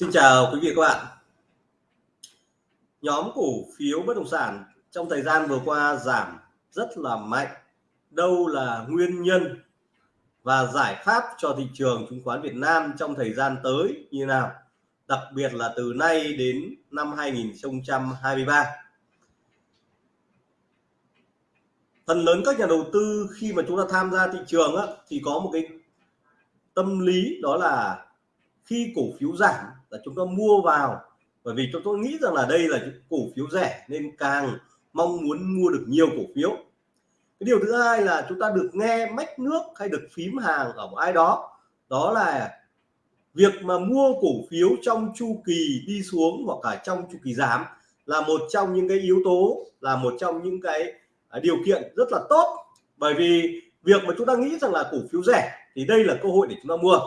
Xin chào quý vị các bạn. Nhóm cổ phiếu bất động sản trong thời gian vừa qua giảm rất là mạnh. Đâu là nguyên nhân và giải pháp cho thị trường chứng khoán Việt Nam trong thời gian tới như nào? Đặc biệt là từ nay đến năm 2023. Phần lớn các nhà đầu tư khi mà chúng ta tham gia thị trường á, thì có một cái tâm lý đó là khi cổ phiếu giảm là chúng ta mua vào. Bởi vì chúng tôi nghĩ rằng là đây là cổ phiếu rẻ nên càng mong muốn mua được nhiều cổ phiếu. Cái điều thứ hai là chúng ta được nghe mách nước hay được phím hàng ở một ai đó đó là việc mà mua cổ phiếu trong chu kỳ đi xuống hoặc cả trong chu kỳ giảm là một trong những cái yếu tố là một trong những cái à, điều kiện rất là tốt. Bởi vì việc mà chúng ta nghĩ rằng là cổ phiếu rẻ thì đây là cơ hội để chúng ta mua.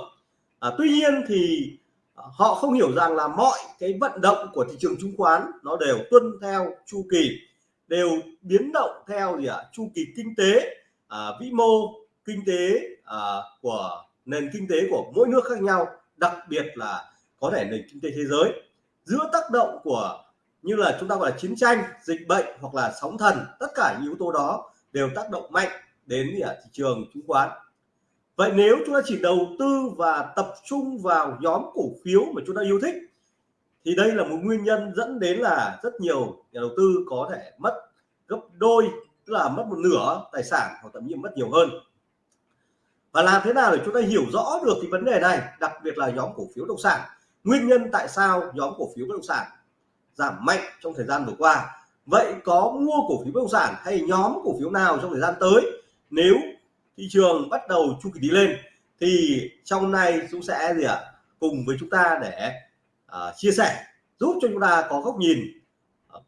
À, tuy nhiên thì họ không hiểu rằng là mọi cái vận động của thị trường chứng khoán nó đều tuân theo chu kỳ đều biến động theo gì ạ? À? chu kỳ kinh tế à, vĩ mô kinh tế à, của nền kinh tế của mỗi nước khác nhau đặc biệt là có thể nền kinh tế thế giới. Giữa tác động của như là chúng ta gọi là chiến tranh dịch bệnh hoặc là sóng thần tất cả những yếu tố đó đều tác động mạnh đến gì à, thị trường chứng khoán vậy nếu chúng ta chỉ đầu tư và tập trung vào nhóm cổ phiếu mà chúng ta yêu thích, thì đây là một nguyên nhân dẫn đến là rất nhiều nhà đầu tư có thể mất gấp đôi, tức là mất một nửa tài sản hoặc thậm chí mất nhiều hơn. Và làm thế nào để chúng ta hiểu rõ được cái vấn đề này, đặc biệt là nhóm cổ phiếu bất động sản? Nguyên nhân tại sao nhóm cổ phiếu bất động sản giảm mạnh trong thời gian vừa qua? Vậy có mua cổ phiếu bất động sản hay nhóm cổ phiếu nào trong thời gian tới? Nếu thị trường bắt đầu chu kỳ đi lên thì trong nay chúng sẽ gì ạ à, cùng với chúng ta để uh, chia sẻ giúp cho chúng ta có góc nhìn à,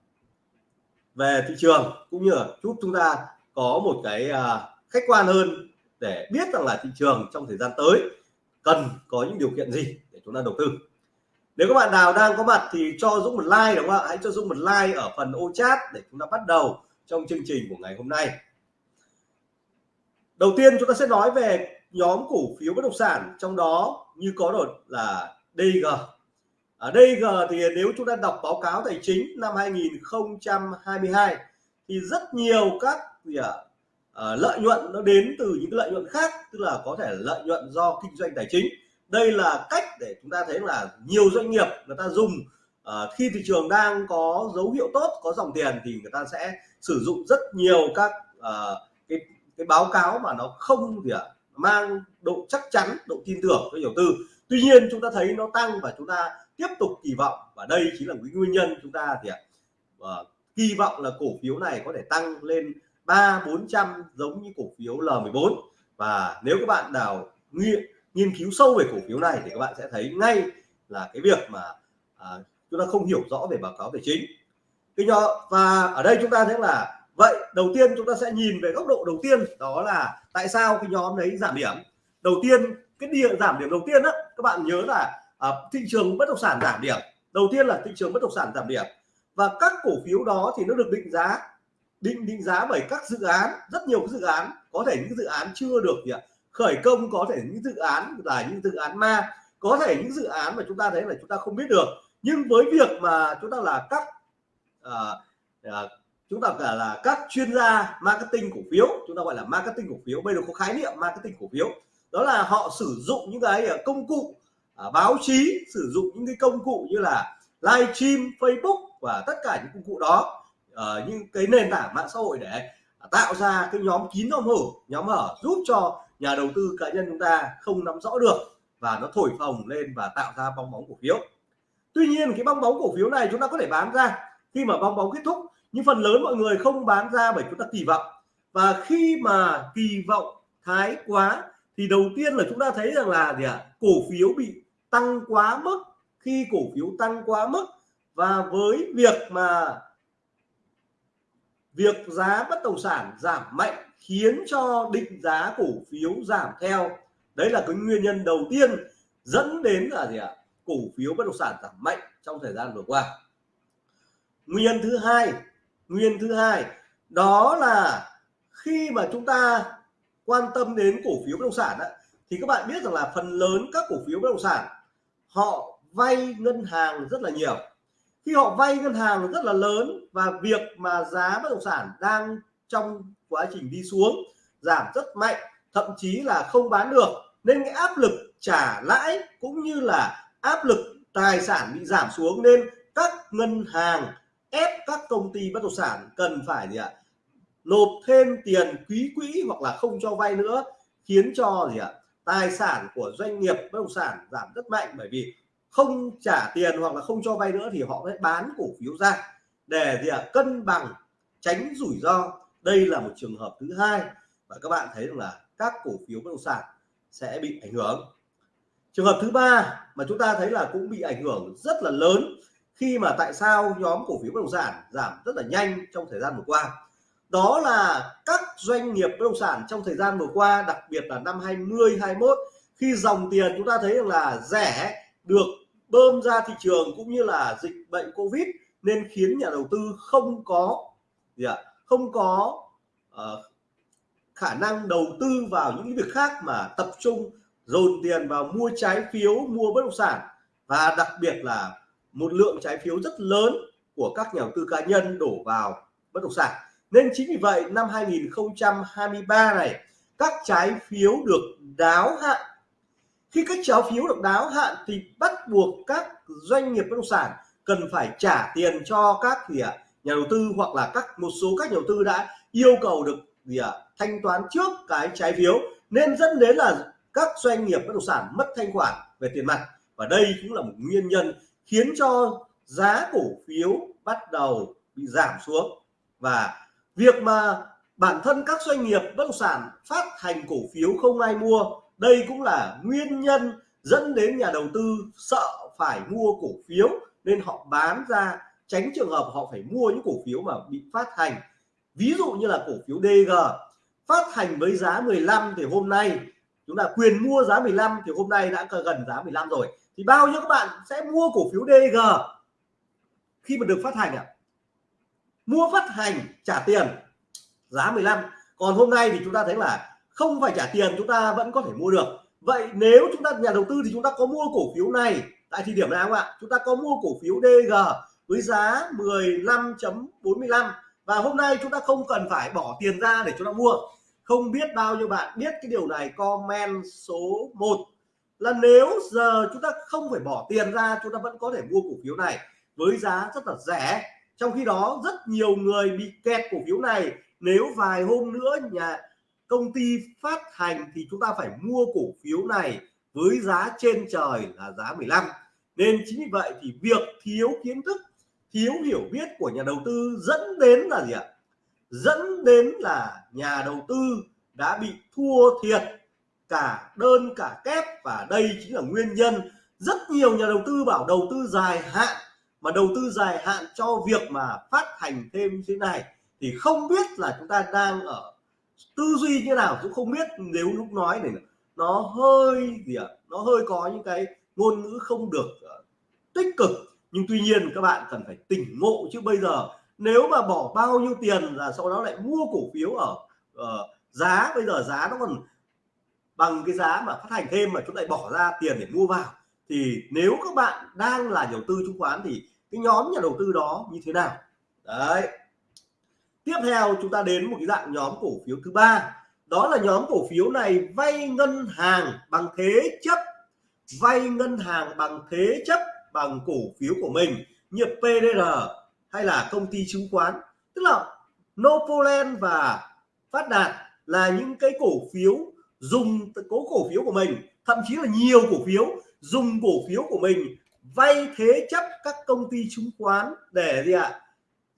về thị trường cũng như là giúp chúng ta có một cái uh, khách quan hơn để biết rằng là thị trường trong thời gian tới cần có những điều kiện gì để chúng ta đầu tư. Nếu các bạn nào đang có mặt thì cho Dũng một like đúng không ạ? Hãy cho Dũng một like ở phần ô chat để chúng ta bắt đầu trong chương trình của ngày hôm nay đầu tiên chúng ta sẽ nói về nhóm cổ phiếu bất động sản trong đó như có đột là DG ở DG thì nếu chúng ta đọc báo cáo tài chính năm 2022 thì rất nhiều các gì à, à, lợi nhuận nó đến từ những lợi nhuận khác tức là có thể lợi nhuận do kinh doanh tài chính. Đây là cách để chúng ta thấy là nhiều doanh nghiệp người ta dùng à, khi thị trường đang có dấu hiệu tốt có dòng tiền thì người ta sẽ sử dụng rất nhiều các à, cái báo cáo mà nó không gì ạ mang độ chắc chắn độ tin tưởng cho đầu tư. Tuy nhiên chúng ta thấy nó tăng và chúng ta tiếp tục kỳ vọng và đây chính là cái nguyên nhân chúng ta thì uh, ờ, kỳ vọng là cổ phiếu này có thể tăng lên ba bốn trăm giống như cổ phiếu L14 và nếu các bạn nào nghiên nghiên cứu sâu về cổ phiếu này thì các bạn sẽ thấy ngay là cái việc mà à, chúng ta không hiểu rõ về báo cáo tài chính. Cái nhỏ và ở đây chúng ta thấy là vậy đầu tiên chúng ta sẽ nhìn về góc độ đầu tiên đó là tại sao cái nhóm đấy giảm điểm. Đầu tiên cái địa giảm điểm đầu tiên đó các bạn nhớ là à, thị trường bất động sản giảm điểm. Đầu tiên là thị trường bất động sản giảm điểm. Và các cổ phiếu đó thì nó được định giá định định giá bởi các dự án rất nhiều dự án. Có thể những dự án chưa được gì ạ khởi công có thể những dự án là những dự án ma có thể những dự án mà chúng ta thấy là chúng ta không biết được. Nhưng với việc mà chúng ta là các à, à, chúng ta gọi là các chuyên gia marketing cổ phiếu, chúng ta gọi là marketing cổ phiếu, bây giờ có khái niệm marketing cổ phiếu. Đó là họ sử dụng những cái à, công cụ à, báo chí, sử dụng những cái công cụ như là live stream, Facebook và tất cả những công cụ đó ờ, những cái nền tảng mạng xã hội để à, tạo ra cái nhóm kín nhóm hở nhóm hở giúp cho nhà đầu tư cá nhân chúng ta không nắm rõ được và nó thổi phồng lên và tạo ra bong bóng cổ phiếu. Tuy nhiên, cái bong bóng cổ phiếu này chúng ta có thể bán ra. Khi mà bong bóng kết thúc nhưng phần lớn mọi người không bán ra bởi chúng ta kỳ vọng. Và khi mà kỳ vọng thái quá, thì đầu tiên là chúng ta thấy rằng là gì ạ? À? cổ phiếu bị tăng quá mức. Khi cổ phiếu tăng quá mức, và với việc mà việc giá bất động sản giảm mạnh khiến cho định giá cổ phiếu giảm theo. Đấy là cái nguyên nhân đầu tiên dẫn đến là gì ạ? Cổ phiếu bất động sản giảm mạnh trong thời gian vừa qua. Nguyên nhân thứ hai nguyên thứ hai đó là khi mà chúng ta quan tâm đến cổ phiếu bất động sản á, thì các bạn biết rằng là phần lớn các cổ phiếu bất động sản họ vay ngân hàng rất là nhiều. Khi họ vay ngân hàng rất là lớn và việc mà giá bất động sản đang trong quá trình đi xuống giảm rất mạnh thậm chí là không bán được nên cái áp lực trả lãi cũng như là áp lực tài sản bị giảm xuống nên các ngân hàng ép các công ty bất động sản cần phải gì ạ? Nộp thêm tiền quý quỹ hoặc là không cho vay nữa, khiến cho gì ạ? Tài sản của doanh nghiệp bất động sản giảm rất mạnh, bởi vì không trả tiền hoặc là không cho vay nữa thì họ sẽ bán cổ phiếu ra để gì ạ? Cân bằng, tránh rủi ro. Đây là một trường hợp thứ hai và các bạn thấy rằng là các cổ phiếu bất động sản sẽ bị ảnh hưởng. Trường hợp thứ ba mà chúng ta thấy là cũng bị ảnh hưởng rất là lớn khi mà tại sao nhóm cổ phiếu bất động sản giảm rất là nhanh trong thời gian vừa qua? Đó là các doanh nghiệp bất động sản trong thời gian vừa qua đặc biệt là năm 20 21 khi dòng tiền chúng ta thấy rằng là rẻ được bơm ra thị trường cũng như là dịch bệnh covid nên khiến nhà đầu tư không có gì ạ? Không có uh, khả năng đầu tư vào những việc khác mà tập trung dồn tiền vào mua trái phiếu mua bất động sản. Và đặc biệt là một lượng trái phiếu rất lớn của các nhà đầu tư cá nhân đổ vào bất động sản. Nên chính vì vậy, năm 2023 này, các trái phiếu được đáo hạn. Khi các trái phiếu được đáo hạn thì bắt buộc các doanh nghiệp bất động sản cần phải trả tiền cho các gì ạ, nhà đầu tư hoặc là các, một số các nhà đầu tư đã yêu cầu được gì ạ, thanh toán trước cái trái phiếu. Nên dẫn đến là các doanh nghiệp bất động sản mất thanh khoản về tiền mặt. Và đây cũng là một nguyên nhân khiến cho giá cổ phiếu bắt đầu bị giảm xuống. Và việc mà bản thân các doanh nghiệp bất động sản phát hành cổ phiếu không ai mua, đây cũng là nguyên nhân dẫn đến nhà đầu tư sợ phải mua cổ phiếu nên họ bán ra, tránh trường hợp họ phải mua những cổ phiếu mà bị phát hành. Ví dụ như là cổ phiếu DG phát hành với giá 15 thì hôm nay, chúng ta quyền mua giá 15 thì hôm nay đã gần giá 15 rồi thì bao nhiêu các bạn sẽ mua cổ phiếu DG khi mà được phát hành ạ. À? mua phát hành trả tiền, giá 15 còn hôm nay thì chúng ta thấy là không phải trả tiền chúng ta vẫn có thể mua được. Vậy nếu chúng ta, nhà đầu tư thì chúng ta có mua cổ phiếu này tại thời điểm nào không ạ? Chúng ta có mua cổ phiếu DG với giá 15.45 và hôm nay chúng ta không cần phải bỏ tiền ra để chúng ta mua. Không biết bao nhiêu bạn biết cái điều này, comment số 1 là nếu giờ chúng ta không phải bỏ tiền ra, chúng ta vẫn có thể mua cổ phiếu này với giá rất là rẻ. Trong khi đó, rất nhiều người bị kẹt cổ phiếu này. Nếu vài hôm nữa nhà công ty phát hành thì chúng ta phải mua cổ phiếu này với giá trên trời là giá 15 nên chính vì vậy thì việc thiếu kiến thức, thiếu hiểu biết của nhà đầu tư dẫn đến là gì ạ? Dẫn đến là nhà đầu tư đã bị thua thiệt cả đơn cả kép và đây chính là nguyên nhân. Rất nhiều nhà đầu tư bảo đầu tư dài hạn mà đầu tư dài hạn cho việc mà phát hành thêm thế này thì không biết là chúng ta đang ở tư duy như nào cũng không biết. Nếu lúc nói này nó hơi gì ạ? À, nó hơi có những cái ngôn ngữ không được uh, tích cực. Nhưng tuy nhiên các bạn cần phải tỉnh ngộ chứ. Bây giờ nếu mà bỏ bao nhiêu tiền là sau đó lại mua cổ phiếu ở uh, giá bây giờ giá nó còn bằng cái giá mà phát hành thêm mà chúng ta lại bỏ ra tiền để mua vào, thì nếu các bạn đang là nhà đầu tư chứng khoán thì cái nhóm nhà đầu tư đó như thế nào? Đấy. Tiếp theo chúng ta đến một cái dạng nhóm cổ phiếu thứ ba. Đó là nhóm cổ phiếu này vay ngân hàng bằng thế chấp. Vay ngân hàng bằng thế chấp bằng cổ phiếu của mình, như PDR hay là công ty chứng khoán. Tức là Novoland và Phát Đạt là những cái cổ phiếu dùng cố cổ phiếu của mình, thậm chí là nhiều cổ phiếu, dùng cổ phiếu của mình vay thế chấp các công ty chứng khoán để gì ạ?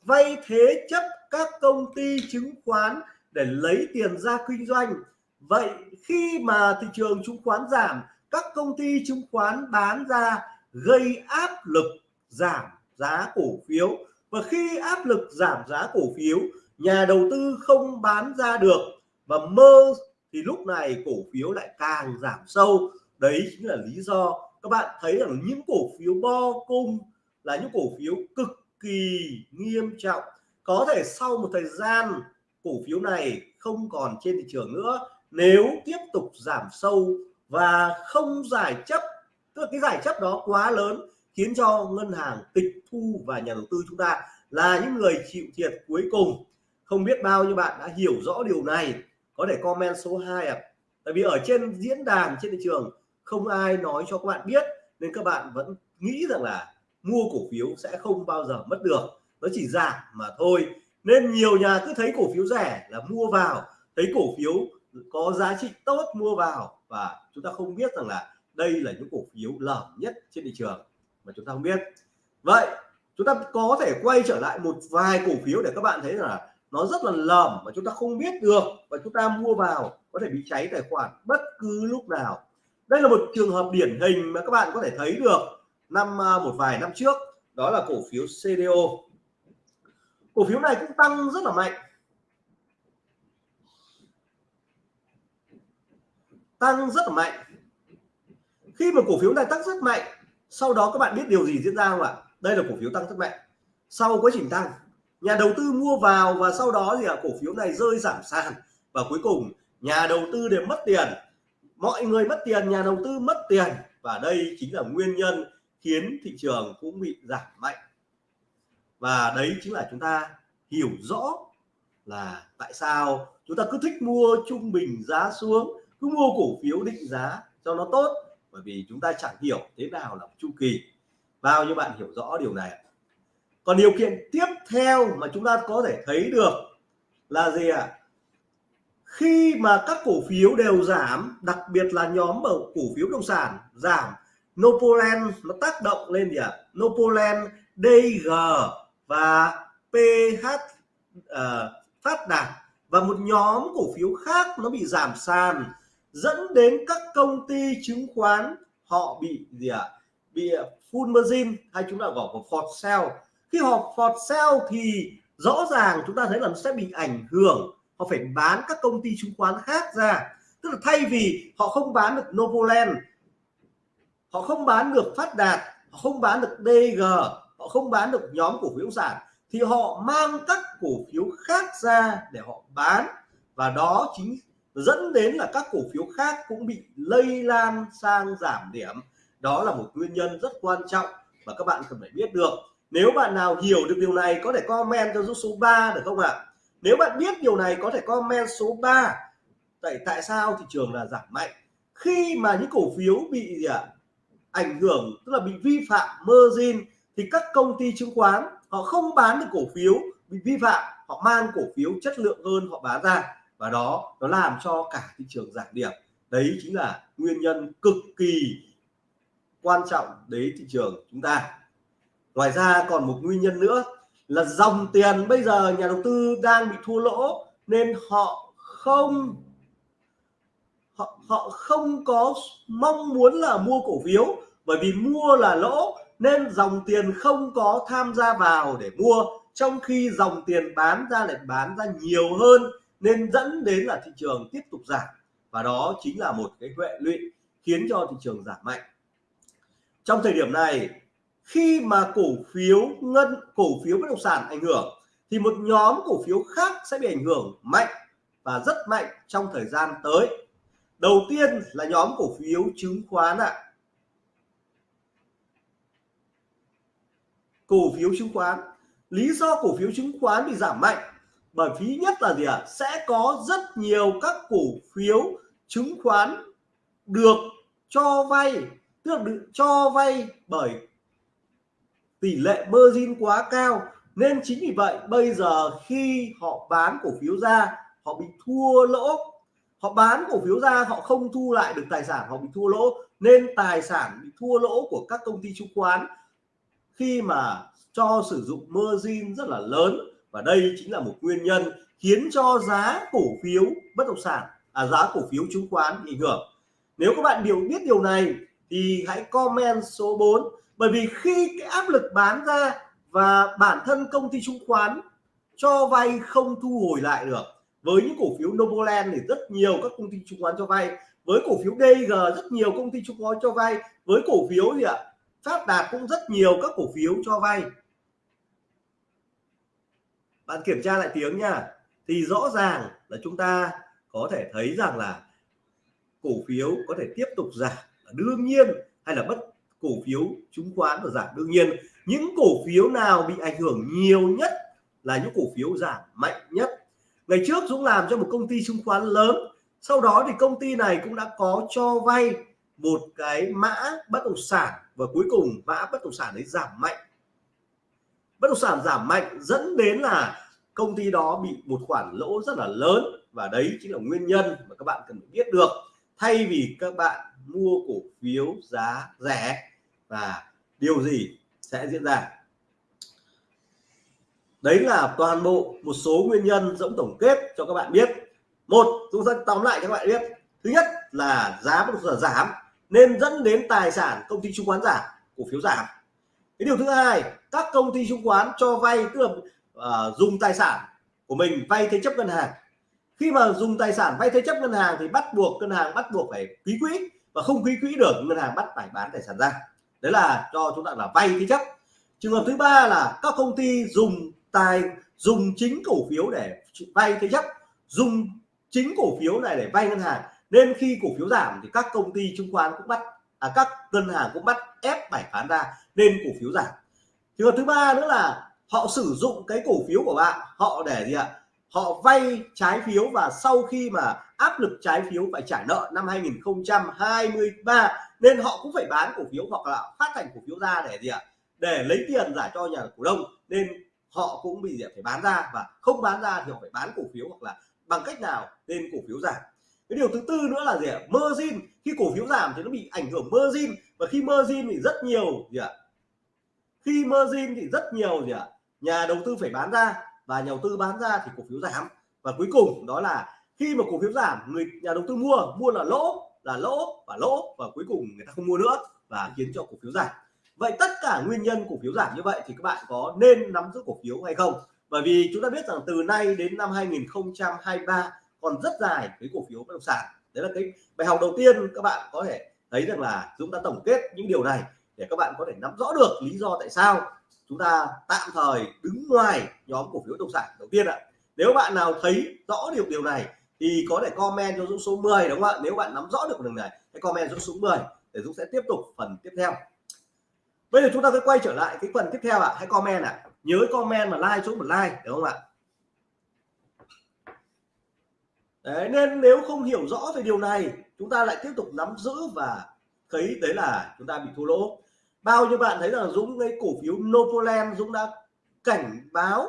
Vay thế chấp các công ty chứng khoán để lấy tiền ra kinh doanh. Vậy khi mà thị trường chứng khoán giảm, các công ty chứng khoán bán ra gây áp lực giảm giá cổ phiếu. Và khi áp lực giảm giá cổ phiếu, nhà đầu tư không bán ra được và mơ thì lúc này cổ phiếu lại càng giảm sâu. Đấy chính là lý do các bạn thấy rằng những cổ phiếu bo cung là những cổ phiếu cực kỳ nghiêm trọng. Có thể sau một thời gian, cổ phiếu này không còn trên thị trường nữa. Nếu tiếp tục giảm sâu và không giải chấp, tức là cái giải chấp đó quá lớn, khiến cho ngân hàng tịch thu và nhà đầu tư chúng ta là những người chịu thiệt cuối cùng. Không biết bao nhiêu bạn đã hiểu rõ điều này có thể comment số 2 ạ. À. tại vì ở trên diễn đàn, trên thị trường, không ai nói cho các bạn biết, nên các bạn vẫn nghĩ rằng là mua cổ phiếu sẽ không bao giờ mất được. Nó chỉ giảm mà thôi. Nên nhiều nhà cứ thấy cổ phiếu rẻ là mua vào, thấy cổ phiếu có giá trị tốt mua vào và chúng ta không biết rằng là đây là những cổ phiếu lởm nhất trên thị trường mà chúng ta không biết. Vậy, chúng ta có thể quay trở lại một vài cổ phiếu để các bạn thấy là nó rất là lởm và chúng ta không biết được và chúng ta mua vào có thể bị cháy tài khoản bất cứ lúc nào. Đây là một trường hợp điển hình mà các bạn có thể thấy được năm à, một vài năm trước, đó là cổ phiếu CDO cổ phiếu này cũng tăng rất là mạnh. Tăng rất là mạnh. Khi mà cổ phiếu này tăng rất mạnh, sau đó các bạn biết điều gì diễn ra không ạ? Đây là cổ phiếu tăng rất mạnh. Sau quá trình tăng nhà đầu tư mua vào và sau đó thì là cổ phiếu này rơi giảm sàn. Và cuối cùng, nhà đầu tư đều mất tiền. Mọi người mất tiền, nhà đầu tư mất tiền. Và đây chính là nguyên nhân khiến thị trường cũng bị giảm mạnh. Và đấy chính là chúng ta hiểu rõ là tại sao chúng ta cứ thích mua trung bình giá xuống, cứ mua cổ phiếu định giá cho nó tốt. Bởi vì chúng ta chẳng hiểu thế nào là chu kỳ. Bao nhiêu bạn hiểu rõ điều này còn điều kiện tiếp theo mà chúng ta có thể thấy được là gì ạ à? khi mà các cổ phiếu đều giảm đặc biệt là nhóm ở cổ phiếu bất động sản giảm Nopoland nó tác động lên gì ạ à? Nopoland DG và PH uh, ờ, phát đạt và một nhóm cổ phiếu khác nó bị giảm sàn dẫn đến các công ty chứng khoán họ bị gì ạ à? bị full margin hay chúng ta gọi là short sell khi họ phọt sell thì rõ ràng chúng ta thấy là nó sẽ bị ảnh hưởng. Họ phải bán các công ty chứng khoán khác ra. Tức là thay vì họ không bán được Novoland, họ không bán được Phát Đạt, họ không bán được DG họ không bán được nhóm cổ phiếu sản thì họ mang các cổ phiếu khác ra để họ bán. Và đó chính dẫn đến là các cổ phiếu khác cũng bị lây lan sang giảm điểm. Đó là một nguyên nhân rất quan trọng và các bạn cần phải biết được nếu bạn nào hiểu được điều này có thể comment cho giúp số 3 được không ạ? Nếu bạn biết điều này có thể comment số 3 tại tại sao thị trường là giảm mạnh? Khi mà những cổ phiếu bị gì ạ ảnh hưởng, tức là bị vi phạm margin thì các công ty chứng khoán họ không bán được cổ phiếu bị vi phạm, họ mang cổ phiếu chất lượng hơn họ bán ra. Và đó, nó làm cho cả thị trường giảm điểm. Đấy chính là nguyên nhân cực kỳ quan trọng đến thị trường chúng ta ngoài ra còn một nguyên nhân nữa là dòng tiền bây giờ nhà đầu tư đang bị thua lỗ nên họ không họ, họ không có mong muốn là mua cổ phiếu. Bởi vì mua là lỗ nên dòng tiền không có tham gia vào để mua. Trong khi dòng tiền bán ra lại bán ra nhiều hơn nên dẫn đến là thị trường tiếp tục giảm. Và đó chính là một cái huệ lụy khiến cho thị trường giảm mạnh. Trong thời điểm này khi mà cổ phiếu ngân, cổ phiếu bất động sản ảnh hưởng, thì một nhóm cổ phiếu khác sẽ bị ảnh hưởng mạnh và rất mạnh trong thời gian tới đầu tiên là nhóm cổ phiếu chứng khoán ạ à. cổ phiếu chứng khoán lý do cổ phiếu chứng khoán bị giảm mạnh, bởi phí nhất là gì ạ à? sẽ có rất nhiều các cổ phiếu chứng khoán được cho vay tức là được cho vay bởi tỷ lệ margin quá cao. Nên chính vì vậy, bây giờ khi họ bán cổ phiếu ra, họ bị thua lỗ. Họ bán cổ phiếu ra, họ không thu lại được tài sản, họ bị thua lỗ. Nên tài sản bị thua lỗ của các công ty chứng khoán khi mà cho sử dụng margin rất là lớn. Và đây chính là một nguyên nhân khiến cho giá cổ phiếu bất động sản à giá cổ phiếu chứng khoán bị ảnh hưởng. Nếu các bạn điều biết điều này thì hãy comment số 4 bởi vì khi cái áp lực bán ra và bản thân công ty chứng khoán cho vay không thu hồi lại được, với những cổ phiếu Novoland thì rất nhiều các công ty chứng khoán cho vay, với cổ phiếu DG rất nhiều công ty chứng khoán cho vay, với cổ phiếu gì ạ? Phát Đạt cũng rất nhiều các cổ phiếu cho vay. Bạn kiểm tra lại tiếng nha. Thì rõ ràng là chúng ta có thể thấy rằng là cổ phiếu có thể tiếp tục giảm. Đương nhiên hay là bất cổ phiếu chứng khoán và giảm đương nhiên. Những cổ phiếu nào bị ảnh hưởng nhiều nhất là những cổ phiếu giảm mạnh nhất. Ngày trước Dũng làm cho một công ty chứng khoán lớn, sau đó thì công ty này cũng đã có cho vay một cái mã bất động sản và cuối cùng mã bất động sản đấy giảm mạnh. Bất động sản giảm mạnh dẫn đến là công ty đó bị một khoản lỗ rất là lớn và đấy chính là nguyên nhân mà các bạn cần phải biết được. Thay vì các bạn mua cổ phiếu giá rẻ và điều gì sẽ diễn ra. Đấy là toàn bộ một số nguyên nhân dẫn tổng kết cho các bạn biết. Một chúng ta tóm lại cho các bạn biết. Thứ nhất là giá bất động sản giảm nên dẫn đến tài sản công ty chứng khoán giảm cổ phiếu giảm. Cái điều thứ hai các công ty chứng khoán cho vay tức là uh, dùng tài sản của mình vay thế chấp ngân hàng. Khi mà dùng tài sản vay thế chấp ngân hàng thì bắt buộc ngân hàng bắt buộc phải ký quỹ và không ký quỹ được ngân hàng bắt phải bán tài sản ra. Đấy là cho chúng ta là vay thế chấp. Trường hợp thứ ba là các công ty dùng tài dùng chính cổ phiếu để vay thế chấp dùng chính cổ phiếu này để vay ngân hàng. Nên khi cổ phiếu giảm thì các công ty chứng khoán cũng bắt à, các ngân hàng cũng bắt ép phải bán ra nên cổ phiếu giảm. Trường hợp thứ ba nữa là họ sử dụng cái cổ phiếu của bạn họ để gì ạ? Họ vay trái phiếu và sau khi mà áp lực trái phiếu phải trả nợ năm 2023 nên họ cũng phải bán cổ phiếu hoặc là phát hành cổ phiếu ra để gì ạ? Để lấy tiền giải cho nhà cổ đông, nên họ cũng bị phải bán ra và không bán ra thì họ phải bán cổ phiếu hoặc là bằng cách nào nên cổ phiếu giảm. Cái điều thứ tư nữa là gì ạ? Margin. Khi cổ phiếu giảm thì nó bị ảnh hưởng margin và khi margin thì rất nhiều gì ạ? Khi margin thì rất nhiều gì ạ? Nhà đầu tư phải bán ra và nhà đầu tư bán ra thì cổ phiếu giảm. Và cuối cùng đó là khi mà cổ phiếu giảm, người nhà đầu tư mua mua là lỗ là lỗ, và lỗ, và cuối cùng người ta không mua nữa và khiến cho cổ phiếu giảm. Vậy tất cả nguyên nhân cổ phiếu giảm như vậy thì các bạn có nên nắm giữ cổ phiếu hay không? Bởi vì chúng ta biết rằng từ nay đến năm 2023 còn rất dài với cổ phiếu bất động sản. Đấy là cái bài học đầu tiên các bạn có thể thấy rằng là chúng ta tổng kết những điều này để các bạn có thể nắm rõ được lý do tại sao chúng ta tạm thời đứng ngoài nhóm cổ phiếu bất động sản đầu tiên ạ. Nếu bạn nào thấy rõ điều điều này thì có thể comment cho Dũng số 10 đúng không ạ? Nếu bạn nắm rõ được đường này hãy comment Dũng số 10 để Dũng sẽ tiếp tục phần tiếp theo. Bây giờ chúng ta sẽ quay trở lại cái phần tiếp theo ạ. Hãy comment ạ. Nhớ comment và like xuống một like đúng không ạ? Đấy, nên nếu không hiểu rõ về điều này chúng ta lại tiếp tục nắm giữ và thấy đấy là chúng ta bị thua lỗ. Bao nhiêu bạn thấy là Dũng cái cổ phiếu Novoland Dũng đã cảnh báo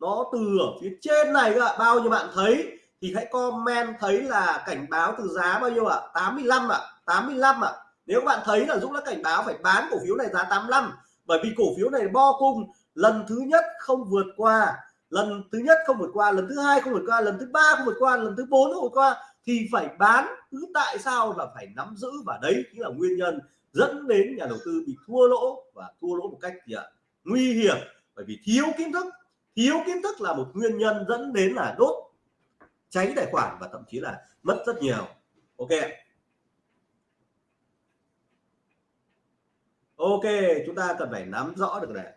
nó từ ở phía trên này các bạn bao nhiêu bạn thấy thì hãy comment thấy là cảnh báo từ giá bao nhiêu ạ à? 85 ạ à? 85 ạ à? nếu bạn thấy là Dũng đã cảnh báo phải bán cổ phiếu này giá 85 bởi vì cổ phiếu này bo cung, lần thứ nhất không vượt qua, lần thứ nhất không vượt qua, lần thứ hai không vượt qua, lần thứ ba không vượt qua, lần thứ bốn không vượt qua, thì phải bán cứ tại sao là phải nắm giữ và đấy chính là nguyên nhân dẫn đến nhà đầu tư bị thua lỗ, và thua lỗ một cách gì ạ nguy hiểm bởi vì thiếu kiến thức, thiếu kiến thức là một nguyên nhân dẫn đến là đốt cháy tài khoản và thậm chí là mất rất nhiều. Ok. Ok, chúng ta cần phải nắm rõ được này.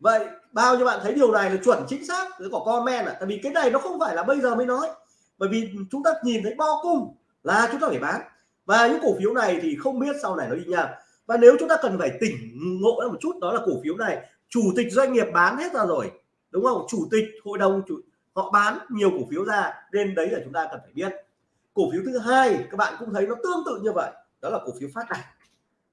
Vậy, bao nhiêu bạn thấy điều này là chuẩn, chính xác? Cứ có comment à tại vì cái này nó không phải là bây giờ mới nói. Bởi vì chúng ta nhìn thấy bo cung là chúng ta phải bán. Và những cổ phiếu này thì không biết sau này nó đi nha. Và nếu chúng ta cần phải tỉnh ngộ ra một chút, đó là cổ phiếu này. Chủ tịch doanh nghiệp bán hết ra rồi. Đúng không? Chủ tịch hội đồng, chủ họ bán nhiều cổ phiếu ra, nên đấy là chúng ta cần phải biết. Cổ phiếu thứ hai, các bạn cũng thấy nó tương tự như vậy, đó là cổ phiếu phát đạt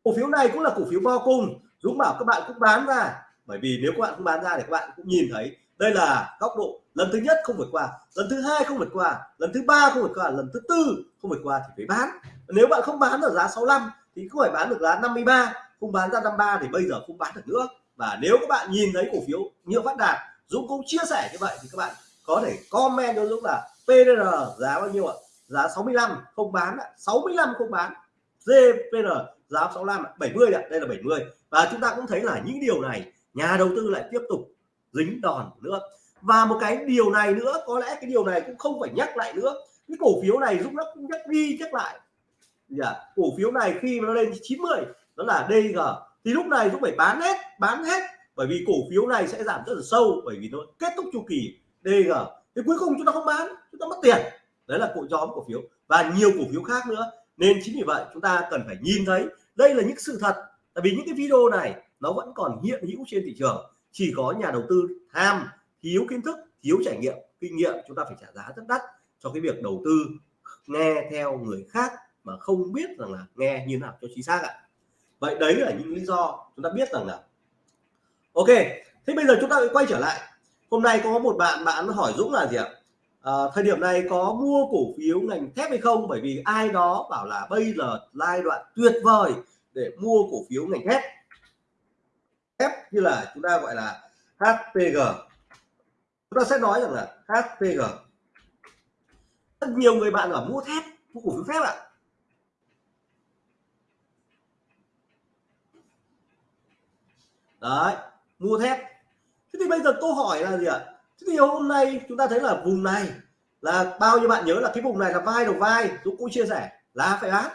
cổ phiếu này cũng là cổ phiếu bo cung, Dũng bảo các bạn cũng bán ra. Bởi vì nếu các bạn không bán ra thì các bạn cũng nhìn thấy, đây là góc độ lần thứ nhất không vượt qua, lần thứ hai không vượt qua, lần thứ ba không vượt qua, lần thứ tư không vượt qua thì phải bán. Nếu bạn không bán ở giá 65 thì không phải bán được giá 53 không bán ra 53 thì bây giờ không bán được nữa. Và nếu các bạn nhìn thấy cổ phiếu như phát đạt, Dũng cũng chia sẻ như vậy thì các bạn có thể comment cho Dũng là PDR giá bao nhiêu ạ? Giá 65 không bán 65 không bán. GPR giá 65 70 ạ. đây là 70 và chúng ta cũng thấy là những điều này nhà đầu tư lại tiếp tục dính đòn nữa. Và một cái điều này nữa, có lẽ cái điều này cũng không phải nhắc lại nữa. Cái cổ phiếu này Dũng nó cũng nhắc đi nhắc lại. Yeah. cổ phiếu này khi nó lên 90 đó là DG thì lúc này Dũng phải bán hết bán hết. Bởi vì cổ phiếu này sẽ giảm rất là sâu, bởi vì nó kết thúc chu kỳ. DG thì cuối cùng chúng ta không bán, chúng ta mất tiền. Đấy là cụ nhóm cổ phiếu và nhiều cổ phiếu khác nữa. Nên chính vì vậy chúng ta cần phải nhìn thấy đây là những sự thật. Tại vì những cái video này nó vẫn còn hiện hữu trên thị trường. Chỉ có nhà đầu tư tham, thiếu kiến thức, thiếu trải nghiệm, kinh nghiệm chúng ta phải trả giá rất đắt cho cái việc đầu tư nghe theo người khác mà không biết rằng là nghe như nào cho chính xác ạ. Vậy đấy là những lý do chúng ta biết rằng là, ok, thế bây giờ chúng ta quay trở lại hôm nay có một bạn bạn hỏi Dũng là gì ạ? À, thời điểm này có mua cổ phiếu ngành thép hay không? Bởi vì ai đó bảo là bây giờ giai đoạn tuyệt vời để mua cổ phiếu ngành thép. Thép như là chúng ta gọi là HPG chúng ta sẽ nói rằng là HPG rất nhiều người bạn ở mua thép mua cổ phiếu thép ạ. Đấy mua thép thế thì bây giờ câu hỏi là gì ạ? Thế thì hôm nay chúng ta thấy là vùng này là bao nhiêu bạn nhớ là cái vùng này là vai đầu vai, Dũng cũng chia sẻ là phải bán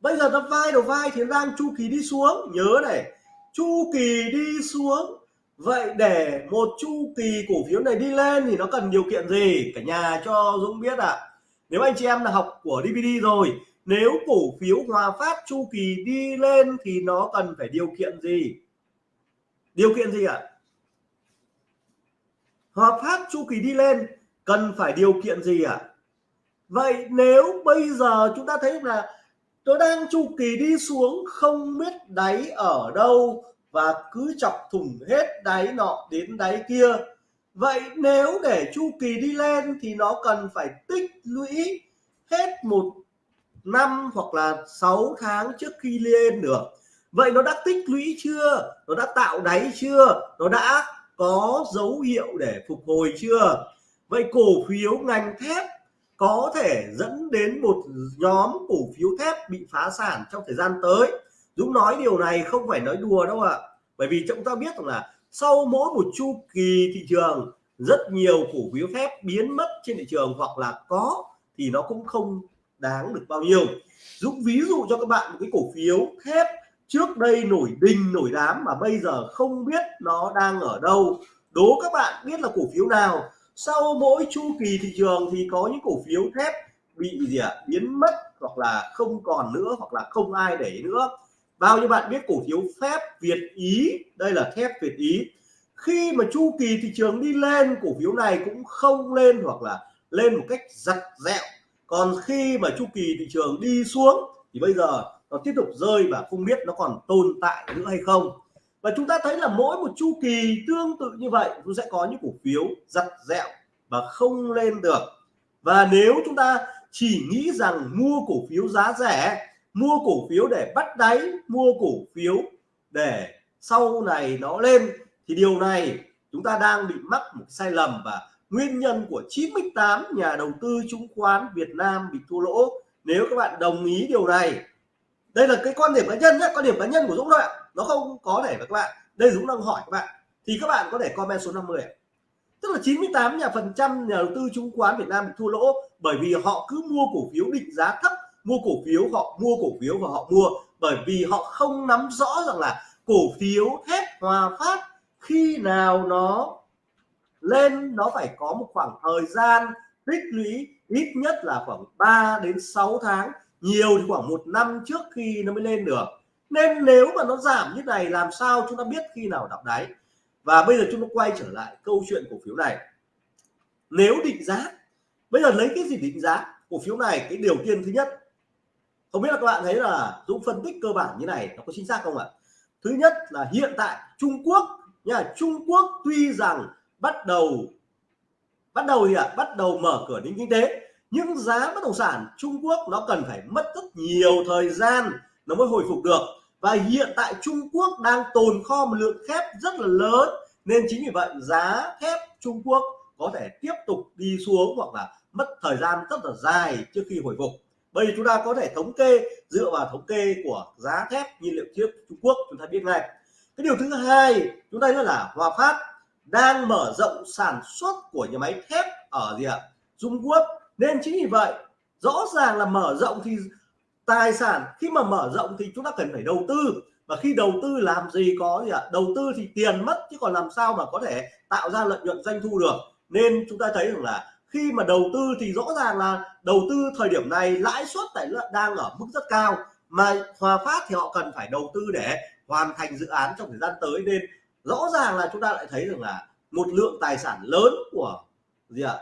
bây giờ nó vai đầu vai thì đang chu kỳ đi xuống, nhớ này. Chu kỳ đi xuống, vậy để một chu kỳ cổ phiếu này đi lên thì nó cần điều kiện gì? Cả nhà cho Dũng biết ạ. À. nếu anh chị em là học của DVD rồi, nếu cổ phiếu Hòa Phát chu kỳ đi lên thì nó cần phải điều kiện gì? Điều kiện gì ạ? à? Hòa Phát chu kỳ đi lên, cần phải điều kiện gì ạ? À? vậy nếu bây giờ chúng ta thấy là tôi đang chu kỳ đi xuống, không biết đáy ở đâu và cứ chọc thủng hết đáy nọ đến đáy kia. Vậy nếu để chu kỳ đi lên thì nó cần phải tích lũy hết một năm hoặc là 6 tháng trước khi lên được. Vậy nó đã tích lũy chưa? Nó đã tạo đáy chưa? Nó đã có dấu hiệu để phục hồi chưa? Vậy cổ phiếu ngành thép có thể dẫn đến một nhóm cổ phiếu thép bị phá sản trong thời gian tới? Dũng nói điều này không phải nói đùa đâu ạ. À. bởi vì chúng ta biết rằng là sau mỗi một chu kỳ thị trường, rất nhiều cổ phiếu thép biến mất trên thị trường hoặc là có thì nó cũng không đáng được bao nhiêu. Dũng ví dụ cho các bạn một cái cổ phiếu thép trước đây nổi đình nổi đám mà bây giờ không biết nó đang ở đâu. Đố các bạn biết là cổ phiếu nào? Sau mỗi chu kỳ thị trường thì có những cổ phiếu thép bị gì ạ? À, biến mất hoặc là không còn nữa hoặc là không ai để nữa. Bao nhiêu bạn biết cổ phiếu thép Việt Ý? Đây là thép Việt Ý. Khi mà chu kỳ thị trường đi lên cổ phiếu này cũng không lên hoặc là lên một cách giặt dẹo. Còn khi mà chu kỳ thị trường đi xuống thì bây giờ nó tiếp tục rơi và không biết nó còn tồn tại nữa hay không. Và chúng ta thấy là mỗi một chu kỳ tương tự như vậy chúng sẽ có những cổ phiếu giặt dẹo và không lên được. Và nếu chúng ta chỉ nghĩ rằng mua cổ phiếu giá rẻ, mua cổ phiếu để bắt đáy, mua cổ phiếu để sau này nó lên, thì điều này chúng ta đang bị mắc một sai lầm và nguyên nhân của 98 nhà đầu tư chứng khoán Việt Nam bị thua lỗ. Nếu các bạn đồng ý điều này đây là cái quan điểm cá nhân nhé quan điểm cá nhân của Dũng thôi ạ. Nó không có thể với các bạn đây Dũng đang hỏi các bạn. Thì các bạn có thể comment số 50 ạ. Tức là 98 nhà phần trăm nhà đầu tư chứng khoán Việt Nam bị thua lỗ bởi vì họ cứ mua cổ phiếu định giá thấp, mua cổ phiếu họ mua, cổ phiếu và họ mua. Bởi vì họ không nắm rõ rằng là cổ phiếu thép Hòa Phát khi nào nó lên, nó phải có một khoảng thời gian tích lũy ít nhất là khoảng 3 đến 6 tháng nhiều thì khoảng một năm trước khi nó mới lên được. Nên nếu mà nó giảm như này, làm sao chúng ta biết khi nào đọc đáy? Và bây giờ chúng ta quay trở lại câu chuyện cổ phiếu này. Nếu định giá, bây giờ lấy cái gì định giá? Cổ phiếu này, cái điều tiên thứ nhất. Không biết là các bạn thấy là Dũng phân tích cơ bản như này, nó có chính xác không ạ? Thứ nhất là hiện tại Trung Quốc nha, Trung Quốc tuy rằng bắt đầu bắt đầu gì ạ? À? bắt đầu mở cửa đến kinh tế nhưng giá bất động sản Trung Quốc nó cần phải mất rất nhiều thời gian nó mới hồi phục được. Và hiện tại Trung Quốc đang tồn kho một lượng thép rất là lớn, nên chính vì vậy giá thép Trung Quốc có thể tiếp tục đi xuống hoặc là mất thời gian rất là dài trước khi hồi phục. Bây giờ chúng ta có thể thống kê, dựa vào thống kê của giá thép nhiên liệu thép Trung Quốc, chúng ta biết ngay. Cái điều thứ hai chúng ta nói là Hòa Phát đang mở rộng sản xuất của nhà máy thép ở gì ạ? Trung Quốc nên chính vì vậy, rõ ràng là mở rộng thì tài sản, khi mà mở rộng thì chúng ta cần phải đầu tư. Và khi đầu tư làm gì có gì ạ? Đầu tư thì tiền mất chứ còn làm sao mà có thể tạo ra lợi nhuận doanh thu được. Nên chúng ta thấy rằng là khi mà đầu tư thì rõ ràng là đầu tư thời điểm này lãi suất tại đang ở mức rất cao. Mà Hòa Phát thì họ cần phải đầu tư để hoàn thành dự án trong thời gian tới. Nên rõ ràng là chúng ta lại thấy rằng là một lượng tài sản lớn của gì ạ?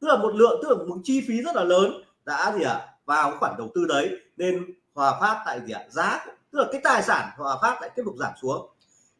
Tức là một lượng, tức là một chi phí rất là lớn. Đã gì ạ à, vào khoản đầu tư đấy, nên Hòa Phát tại gì ạ? Giá tức là cái tài sản Hòa Phát lại tiếp tục giảm xuống.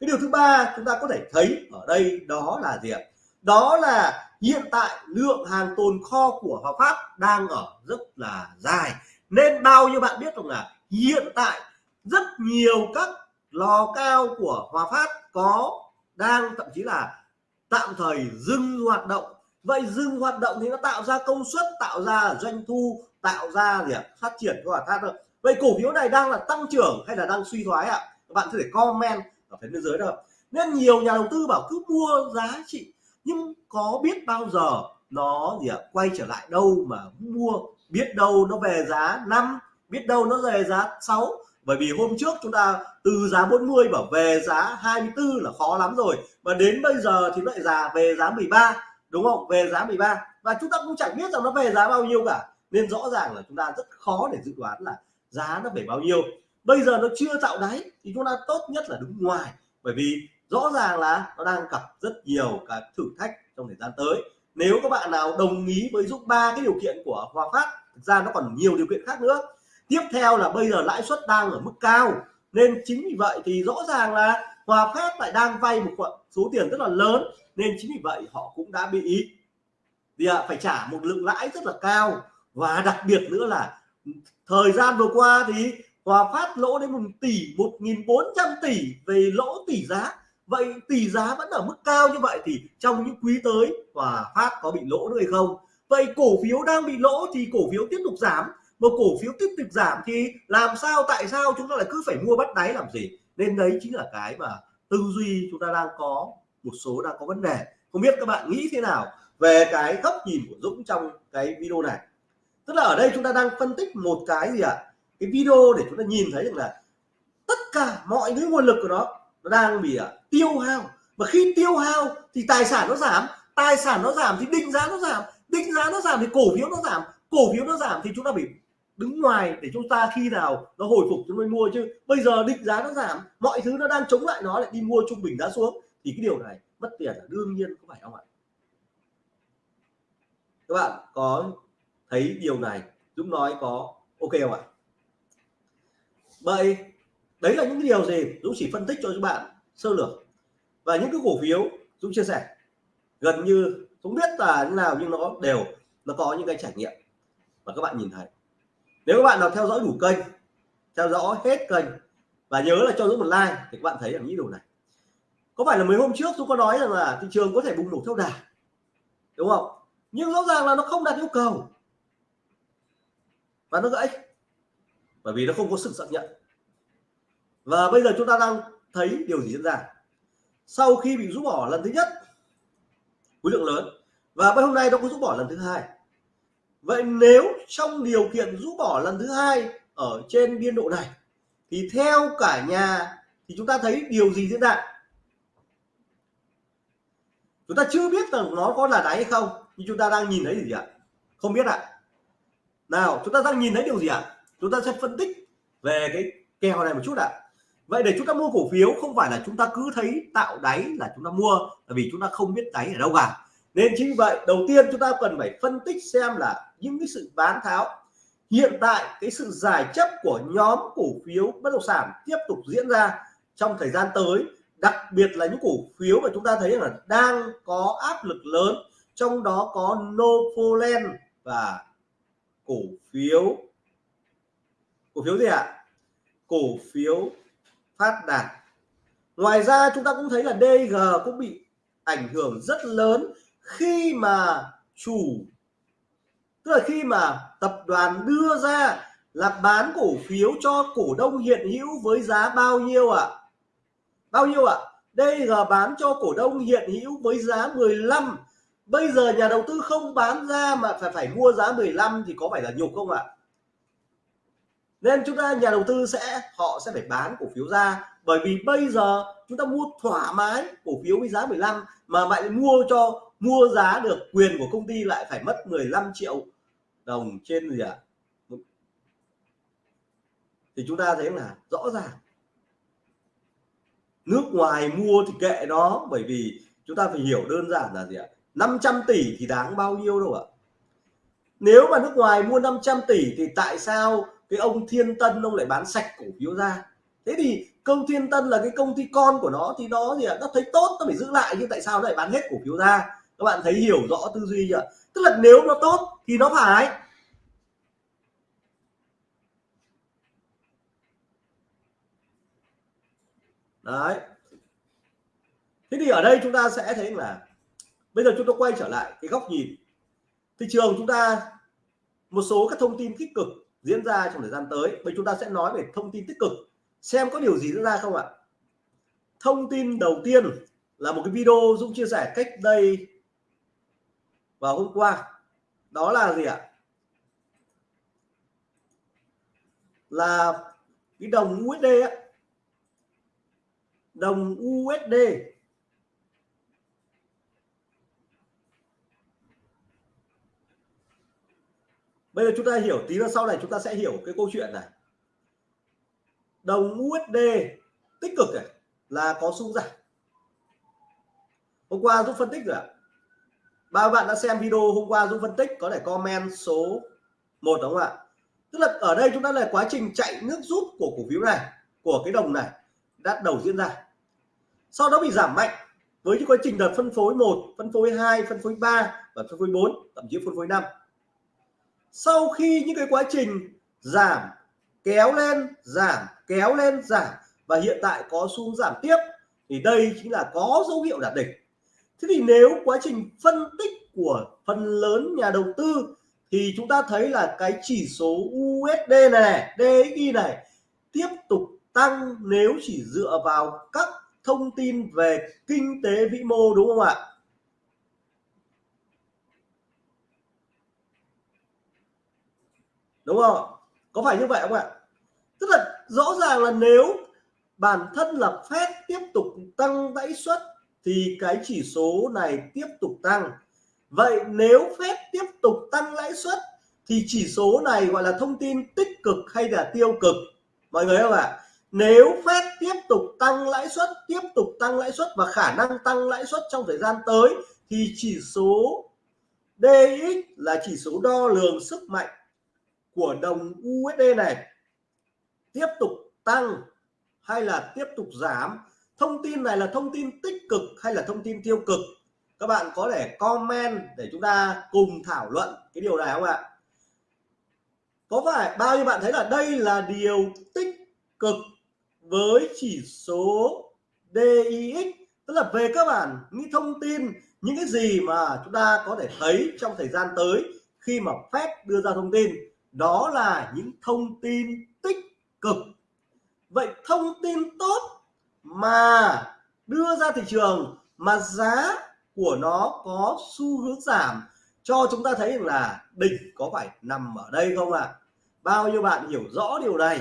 Cái điều thứ ba chúng ta có thể thấy ở đây đó là gì ạ? Đó là hiện tại lượng hàng tồn kho của Hòa Phát đang ở rất là dài. Nên bao nhiêu bạn biết rằng là hiện tại rất nhiều các lò cao của Hòa Phát có, đang, thậm chí là tạm thời dừng hoạt động vậy dừng hoạt động thì nó tạo ra công suất, tạo ra doanh thu, tạo ra gì ạ? Phát triển của Hòa thôi. Được vậy cổ phiếu này đang là tăng trưởng hay là đang suy thoái ạ? Các bạn có thể comment ở phía bên dưới đâu nên nhiều nhà đầu tư bảo cứ mua giá trị, nhưng có biết bao giờ nó gì ạ? Quay trở lại đâu mà mua, biết đâu nó về giá 5 biết đâu nó về giá 6 bởi vì hôm trước chúng ta từ giá 40 bảo về giá 24 là khó lắm rồi. Và đến bây giờ thì lại giá về giá 13 đúng không? Về giá 13 và chúng ta cũng chẳng biết rằng nó về giá bao nhiêu cả. Nên rõ ràng là chúng ta rất khó để dự đoán là giá nó về bao nhiêu. Bây giờ nó chưa tạo đáy thì chúng ta tốt nhất là đứng ngoài. Bởi vì rõ ràng là nó đang gặp rất nhiều các thử thách trong thời gian tới. Nếu các bạn nào đồng ý với giúp ba cái điều kiện của Hòa Phát, thực ra nó còn nhiều điều kiện khác nữa. Tiếp theo là bây giờ lãi suất đang ở mức cao. Nên chính vì vậy thì rõ ràng là Hòa Phát lại đang vay một số tiền rất là lớn nên chính vì vậy họ cũng đã bị thì à, phải trả một lượng lãi rất là cao. Và đặc biệt nữa là thời gian vừa qua thì Hòa Phát lỗ đến một tỷ 1.400 tỷ về lỗ tỷ giá. Vậy tỷ giá vẫn ở mức cao như vậy thì trong những quý tới Hòa Phát có bị lỗ nữa hay không? Vậy cổ phiếu đang bị lỗ thì cổ phiếu tiếp tục giảm. Một cổ phiếu tiếp tục giảm thì làm sao tại sao chúng ta lại cứ phải mua bắt đáy làm gì? Nên đấy chính là cái mà tư duy chúng ta đang có một số đang có vấn đề. Không biết các bạn nghĩ thế nào về cái góc nhìn của Dũng trong cái video này? Tức là ở đây chúng ta đang phân tích một cái gì ạ? À? cái video để chúng ta nhìn thấy được là tất cả mọi cái nguồn lực của nó nó đang bị à, tiêu hao. Và khi tiêu hao thì tài sản nó giảm tài sản nó giảm thì định giá nó giảm định giá nó giảm thì cổ phiếu nó giảm cổ phiếu nó giảm thì chúng ta bị đứng ngoài để chúng ta khi nào nó hồi phục chúng mới mua. Chứ bây giờ định giá nó giảm mọi thứ nó đang chống lại nó lại đi mua trung bình giá xuống thì cái điều này mất tiền là đương nhiên có phải không ạ. Các bạn có thấy điều này Dũng nói có ok không ạ? Vậy đấy là những cái điều gì? Dũng chỉ phân tích cho các bạn sơ lược. Và những cái cổ phiếu Dũng chia sẻ, gần như không biết là như nào nhưng nó đều, nó có những cái trải nghiệm. Và các bạn nhìn thấy. Nếu các bạn nào theo dõi đủ kênh, theo dõi hết kênh và nhớ là cho Dũng một like thì các bạn thấy là những điều này có phải là mấy hôm trước tôi có nói rằng là thị trường có thể bùng nổ theo đà? Đúng không? Nhưng rõ ràng là nó không đạt yêu cầu. Và nó gãy. Bởi vì nó không có sự xác nhận. Và bây giờ chúng ta đang thấy điều gì diễn ra? Sau khi bị rút bỏ lần thứ nhất, khối lượng lớn. Và bây hôm nay nó có rút bỏ lần thứ hai. Vậy nếu trong điều kiện rút bỏ lần thứ hai ở trên biên độ này, thì theo cả nhà, thì chúng ta thấy điều gì diễn ra? Chúng ta chưa biết rằng nó có là đáy hay không, nhưng chúng ta đang nhìn thấy gì ạ? Không biết ạ. Nào, chúng ta đang nhìn thấy điều gì ạ? Chúng ta sẽ phân tích về cái kèo này một chút ạ. Vậy để chúng ta mua cổ phiếu, không phải là chúng ta cứ thấy tạo đáy là chúng ta mua, là vì chúng ta không biết đáy ở đâu cả. Nên chính vậy, đầu tiên chúng ta cần phải phân tích xem là những cái sự bán tháo, hiện tại cái sự giải chấp của nhóm cổ phiếu bất động sản tiếp tục diễn ra trong thời gian tới đặc biệt là những cổ phiếu mà chúng ta thấy là đang có áp lực lớn, trong đó có Novoland và cổ phiếu cổ phiếu gì ạ à? cổ phiếu phát đạt ngoài ra chúng ta cũng thấy là DG cũng bị ảnh hưởng rất lớn khi mà chủ, tức là khi mà tập đoàn đưa ra là bán cổ phiếu cho cổ đông hiện hữu với giá bao nhiêu ạ à? Bao nhiêu ạ à? DG bán cho cổ đông hiện hữu với giá 15 bây giờ nhà đầu tư không bán ra mà phải phải mua giá 15 thì có phải là nhục không ạ à? nên chúng ta, nhà đầu tư sẽ, họ sẽ phải bán cổ phiếu ra bởi vì bây giờ chúng ta mua thoải mái cổ phiếu với giá 15 mà lại mua cho, mua giá được quyền của công ty lại phải mất 15 triệu đồng trên gì ạ à? thì chúng ta thấy là rõ ràng nước ngoài mua thì kệ nó, bởi vì chúng ta phải hiểu đơn giản là gì ạ? 500 tỷ thì đáng bao nhiêu đâu ạ? Nếu mà nước ngoài mua 500 tỷ thì tại sao cái ông Thiên Tân ông lại bán sạch cổ phiếu ra? Thế thì công Thiên Tân là cái công ty con của nó thì nó gì ạ? Nó thấy tốt, nó phải giữ lại, nhưng tại sao nó lại bán hết cổ phiếu ra? Các bạn thấy hiểu rõ tư duy chưa tức là nếu nó tốt thì nó phải. Đấy. Thế thì ở đây chúng ta sẽ thấy là bây giờ chúng ta quay trở lại cái góc nhìn. Thị trường chúng ta một số các thông tin tích cực diễn ra trong thời gian tới. Bây chúng ta sẽ nói về thông tin tích cực. Xem có điều gì diễn ra không ạ? Thông tin đầu tiên là một cái video Dũng chia sẻ cách đây vào hôm qua. Đó là gì ạ? Là cái đồng USD ấy, đồng USD bây giờ chúng ta hiểu tí nữa sau này chúng ta sẽ hiểu cái câu chuyện này. Đồng USD tích cực này là có xu giảm hôm qua Dũng phân tích rồi ạ. Ba bạn đã xem video hôm qua Dũng phân tích, có thể comment số 1 đúng không ạ? Tức là ở đây chúng ta là quá trình chạy nước rút của cổ phiếu này, của cái đồng này đã đầu diễn ra sau đó bị giảm mạnh với những quá trình đợt phân phối 1 phân phối 2 phân phối 3 và phân phối 4 thậm chí phân phối 5 sau khi những cái quá trình giảm kéo lên giảm kéo lên giảm và hiện tại có xu giảm tiếp thì đây chính là có dấu hiệu đạt đỉnh. Thế thì nếu quá trình phân tích của phần lớn nhà đầu tư thì chúng ta thấy là cái chỉ số USD này, này DXY này tiếp tục tăng nếu chỉ dựa vào các thông tin về kinh tế vĩ mô, đúng không ạ? Đúng không? Có phải như vậy không ạ? Tức là rõ ràng là nếu bản thân là phép tiếp tục tăng lãi suất thì cái chỉ số này tiếp tục tăng. Vậy nếu phép tiếp tục tăng lãi suất thì chỉ số này gọi là thông tin tích cực hay là tiêu cực? Mọi người không ạ? Nếu phép tiếp tục tăng lãi suất, tiếp tục tăng lãi suất và khả năng tăng lãi suất trong thời gian tới, thì chỉ số DX là chỉ số đo lường sức mạnh của đồng USD này tiếp tục tăng hay là tiếp tục giảm? Thông tin này là thông tin tích cực hay là thông tin tiêu cực? Các bạn có thể comment để chúng ta cùng thảo luận cái điều này không ạ? Có phải bao nhiêu bạn thấy là đây là điều tích cực với chỉ số DIX tức là về cơ bản, những thông tin, những cái gì mà chúng ta có thể thấy trong thời gian tới khi mà Fed đưa ra thông tin, đó là những thông tin tích cực vậy thông tin tốt mà đưa ra thị trường, mà giá của nó có xu hướng giảm, cho chúng ta thấy rằng là đỉnh có phải nằm ở đây không ạ à? bao nhiêu bạn hiểu rõ điều này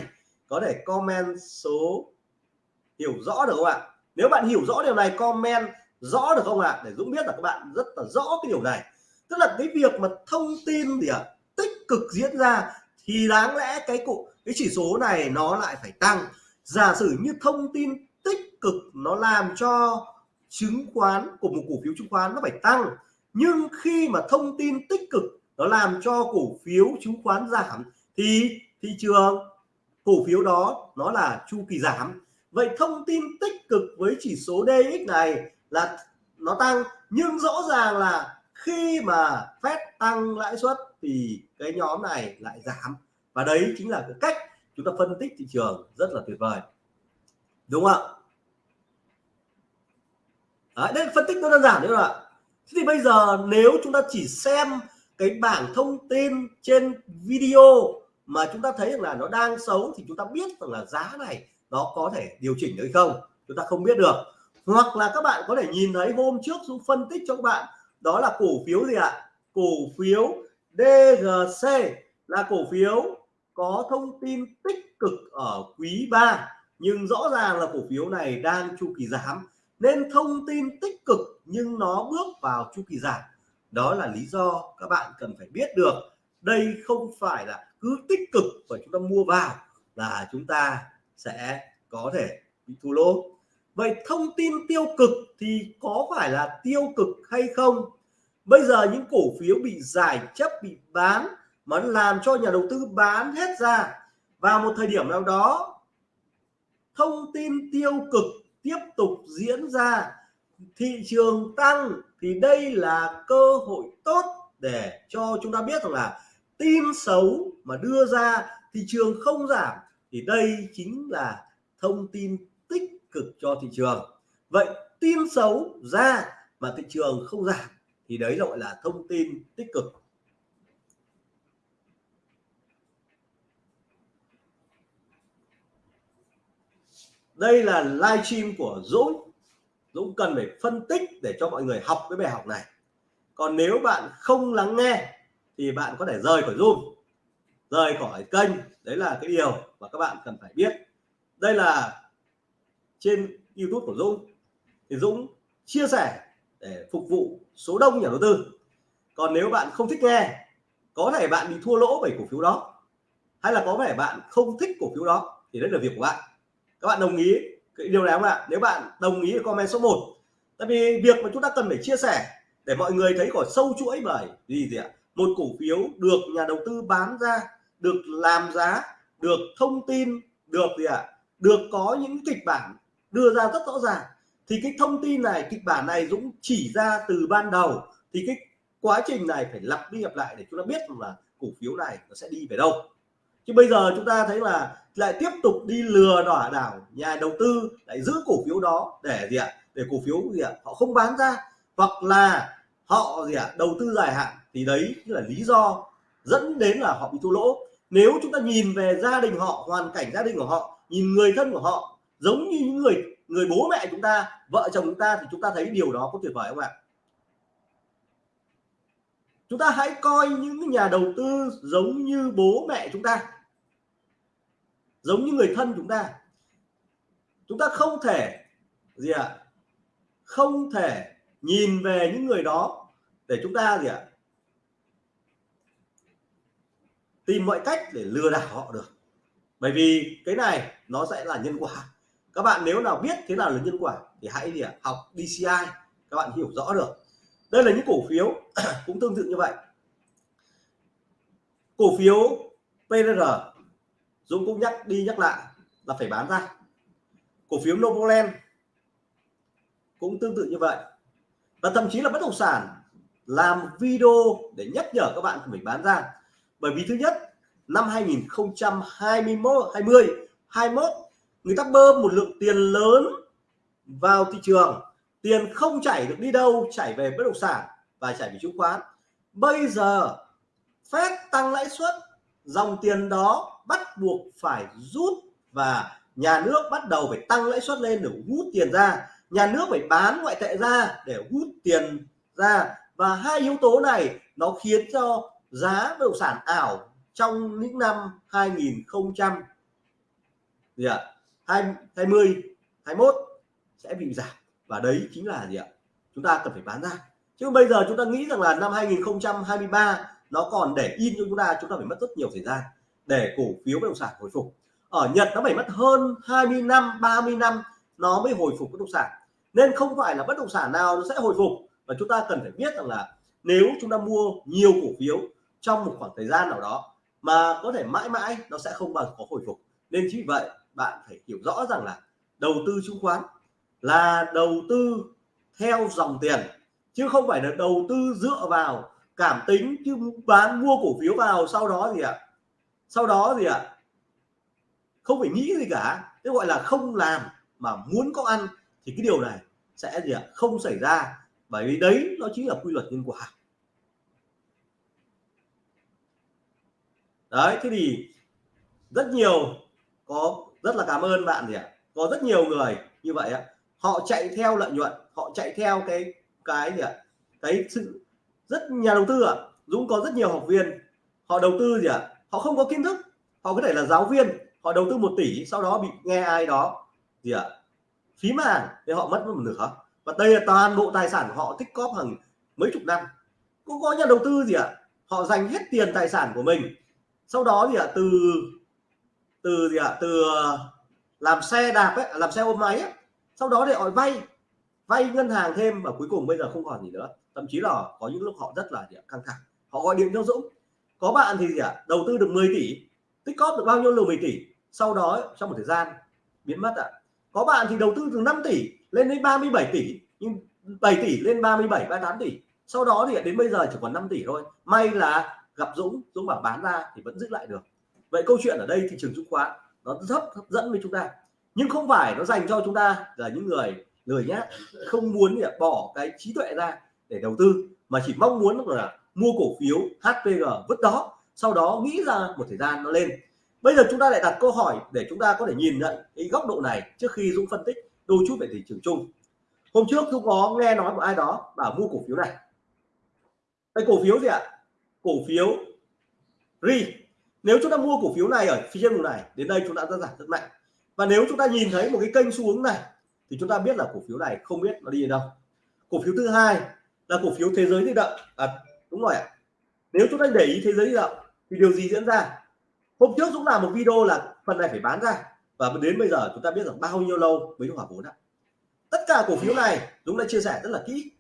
có thể comment số hiểu rõ được không ạ? Nếu bạn hiểu rõ điều này, comment rõ được không ạ? Để Dũng biết là các bạn rất là rõ cái điều này. Tức là cái việc mà thông tin gì ạ à, tích cực diễn ra thì đáng lẽ cái cụ, cái chỉ số này nó lại phải tăng. Giả sử như thông tin tích cực nó làm cho chứng khoán của một cổ phiếu chứng khoán nó phải tăng, nhưng khi mà thông tin tích cực nó làm cho cổ phiếu chứng khoán giảm, thì thị trường cổ phiếu đó nó là chu kỳ giảm. Vậy thông tin tích cực với chỉ số DX này là nó tăng nhưng rõ ràng là khi mà Fed tăng lãi suất thì cái nhóm này lại giảm. Và đấy chính là cái cách chúng ta phân tích thị trường rất là tuyệt vời. Đúng không ạ? Đấy, đây phân tích nó đơn giản đấy ạ. Thế thì bây giờ nếu chúng ta chỉ xem cái bảng thông tin trên video mà chúng ta thấy rằng là nó đang xấu thì chúng ta biết rằng là giá này nó có thể điều chỉnh được hay không, chúng ta không biết được. Hoặc là các bạn có thể nhìn thấy hôm trước chúng phân tích cho các bạn, đó là cổ phiếu gì ạ? Cổ phiếu DGC là cổ phiếu có thông tin tích cực ở quý 3 nhưng rõ ràng là cổ phiếu này đang chu kỳ giảm. Nên thông tin tích cực nhưng nó bước vào chu kỳ giảm. Đó là lý do các bạn cần phải biết được đây không phải là cứ tích cực và chúng ta mua vào là chúng ta sẽ có thể bị thua lỗ. Vậy thông tin tiêu cực thì có phải là tiêu cực hay không? Bây giờ những cổ phiếu bị giải chấp, bị bán mà làm cho nhà đầu tư bán hết ra. Vào một thời điểm nào đó, thông tin tiêu cực tiếp tục diễn ra, thị trường tăng thì đây là cơ hội tốt để cho chúng ta biết rằng là tin xấu mà đưa ra thị trường không giảm, thì đây chính là thông tin tích cực cho thị trường. Vậy tin xấu ra mà thị trường không giảm, thì đấy gọi là thông tin tích cực. Đây là live stream của Dũng. Dũng cần phải phân tích để cho mọi người học cái bài học này. Còn nếu bạn không lắng nghe thì bạn có thể rời khỏi Zoom, rời khỏi kênh. Đấy là cái điều mà các bạn cần phải biết. Đây là trên YouTube của Dũng. Thì Dũng chia sẻ để phục vụ số đông nhà đầu tư. Còn nếu bạn không thích nghe, có thể bạn bị thua lỗ bởi cổ phiếu đó. Hay là có vẻ bạn không thích cổ phiếu đó, thì đấy là việc của bạn. Các bạn đồng ý cái điều này không ạ? Nếu bạn đồng ý comment số 1 tại vì việc mà chúng ta cần phải chia sẻ để mọi người thấy khỏi sâu chuỗi bởi gì gì ạ? Một cổ phiếu được nhà đầu tư bán ra, được làm giá, được thông tin, được gì ạ? Được có những kịch bản đưa ra rất rõ ràng. Thì cái thông tin này, kịch bản này Dũng chỉ ra từ ban đầu. Thì cái quá trình này phải lặp đi lặp lại để chúng ta biết là cổ phiếu này nó sẽ đi về đâu. Chứ bây giờ chúng ta thấy là lại tiếp tục đi lừa đảo đảo nhà đầu tư, lại giữ cổ phiếu đó để gì ạ? Để cổ phiếu gì ạ? Họ không bán ra. Hoặc là họ gì ạ? Đầu tư dài hạn thì đấy là lý do dẫn đến là họ bị thua lỗ nếu chúng ta nhìn về gia đình họ, hoàn cảnh gia đình của họ, nhìn người thân của họ, giống như những người người bố mẹ chúng ta, vợ chồng chúng ta, thì chúng ta thấy điều đó có tuyệt vời không ạ chúng ta hãy coi những nhà đầu tư giống như bố mẹ chúng ta, giống như người thân chúng ta chúng ta không thể gì ạ à? không thể nhìn về những người đó để chúng ta gì ạ à? Tìm mọi cách để lừa đảo họ được. Bởi vì cái này nó sẽ là nhân quả. Các bạn nếu nào biết thế nào là nhân quả thì hãy gì à, học DCI các bạn hiểu rõ được. Đây là những cổ phiếu cũng tương tự như vậy. Cổ phiếu PRR Dũng cũng nhắc đi nhắc lại là phải bán ra. Cổ phiếu Novoland cũng tương tự như vậy. Và thậm chí là bất động sản làm video để nhắc nhở các bạn mình bán ra bởi vì thứ nhất, năm 2021 20 21 người ta bơm một lượng tiền lớn vào thị trường. Tiền không chảy được đi đâu, chảy về bất động sản và chảy về chứng khoán. Bây giờ phép tăng lãi suất, dòng tiền đó bắt buộc phải rút và nhà nước bắt đầu phải tăng lãi suất lên để hút tiền ra. Nhà nước phải bán ngoại tệ ra để hút tiền ra và hai yếu tố này nó khiến cho giá bất động sản ảo trong những năm 2020, gì ạ? 20 21 sẽ bị giảm. Và đấy chính là gì ạ? Chúng ta cần phải bán ra. Chứ bây giờ chúng ta nghĩ rằng là năm 2023 nó còn để in cho chúng ta chúng ta phải mất rất nhiều thời gian để cổ phiếu bất động sản hồi phục. Ở Nhật nó phải mất hơn 20 năm 30 năm nó mới hồi phục bất động sản. Nên không phải là bất động sản nào nó sẽ hồi phục. Và chúng ta cần phải biết rằng là nếu chúng ta mua nhiều cổ phiếu trong một khoảng thời gian nào đó mà có thể mãi mãi nó sẽ không bao giờ có hồi phục. Nên chính vì vậy, bạn phải hiểu rõ rằng là đầu tư chứng khoán là đầu tư theo dòng tiền, chứ không phải là đầu tư dựa vào cảm tính, chứ bán mua cổ phiếu vào sau đó gì ạ? Sau đó gì ạ? Không phải nghĩ gì cả. Thế gọi là không làm mà muốn có ăn thì cái điều này sẽ gì ạ? Không xảy ra. Bởi vì đấy nó chính là quy luật nhân quả. Đấy, thế thì rất nhiều, có rất là cảm ơn bạn gì ạ? Có rất nhiều người như vậy ạ. Họ chạy theo lợi nhuận, họ chạy theo cái cái gì ạ? Cái sự rất, nhà đầu tư ạ. Dũng có rất nhiều học viên, họ đầu tư gì ạ? Họ không có kiến thức, họ có thể là giáo viên, họ đầu tư một tỷ, sau đó bị nghe ai đó gì ạ? Phí màng thì họ mất một nửa. Và đây là toàn bộ tài sản của họ tích cóp hàng mấy chục năm. Cũng có nhà đầu tư gì ạ? Họ dành hết tiền tài sản của mình sau đó thì ạ, từ từ gì ạ, từ ờ, làm xe đạp ấy, làm xe ôm máy ấy. sau đó để họ vay vay ngân hàng thêm và cuối cùng bây giờ không còn gì nữa. Thậm chí là có những lúc họ rất là căng thẳng. Họ gọi điện cho Dũng, có bạn thì gì ạ, đầu tư được 10 tỷ, tích cóp được bao nhiêu là 10 tỷ? Sau đó trong một thời gian biến mất ạ. Có bạn thì đầu tư từ 5 tỷ lên đến 37 tỷ, nhưng 7 tỷ lên 37 38 tỷ. Sau đó thì đến bây giờ chỉ còn 5 tỷ thôi. May là gặp Dũng Dũng bảo bán ra thì vẫn giữ lại được. Vậy câu chuyện ở đây thị trường chứng khoán, nó rất hấp dẫn với chúng ta. Nhưng không phải nó dành cho chúng ta là những người lười nhá không muốn bỏ cái trí tuệ ra để đầu tư, mà chỉ mong muốn là mua cổ phiếu HPG vứt đó, sau đó nghĩ ra một thời gian nó lên. Bây giờ chúng ta lại đặt câu hỏi để chúng ta có thể nhìn nhận cái góc độ này trước khi Dũng phân tích đôi chút về thị trường chung. Hôm trước Dũng có nghe nói của ai đó bảo mua cổ phiếu này. Cái cổ phiếu gì ạ? Cổ phiếu RI nếu chúng ta mua cổ phiếu này ở phía trên vùng này đến đây chúng ta đã giảm rất mạnh. Và nếu chúng ta nhìn thấy một cái kênh xu hướng này thì chúng ta biết là cổ phiếu này không biết nó đi đâu. Cổ phiếu thứ hai là cổ phiếu thế giới di động. À, đúng rồi ạ. Nếu chúng ta để ý thế giới di động thì điều gì diễn ra? Hôm trước Dũng làm một video là phần này phải bán ra. Và đến bây giờ chúng ta biết rằng bao nhiêu lâu mới hòa vốn ạ. Tất cả cổ phiếu này Dũng đã chia sẻ rất là kỹ.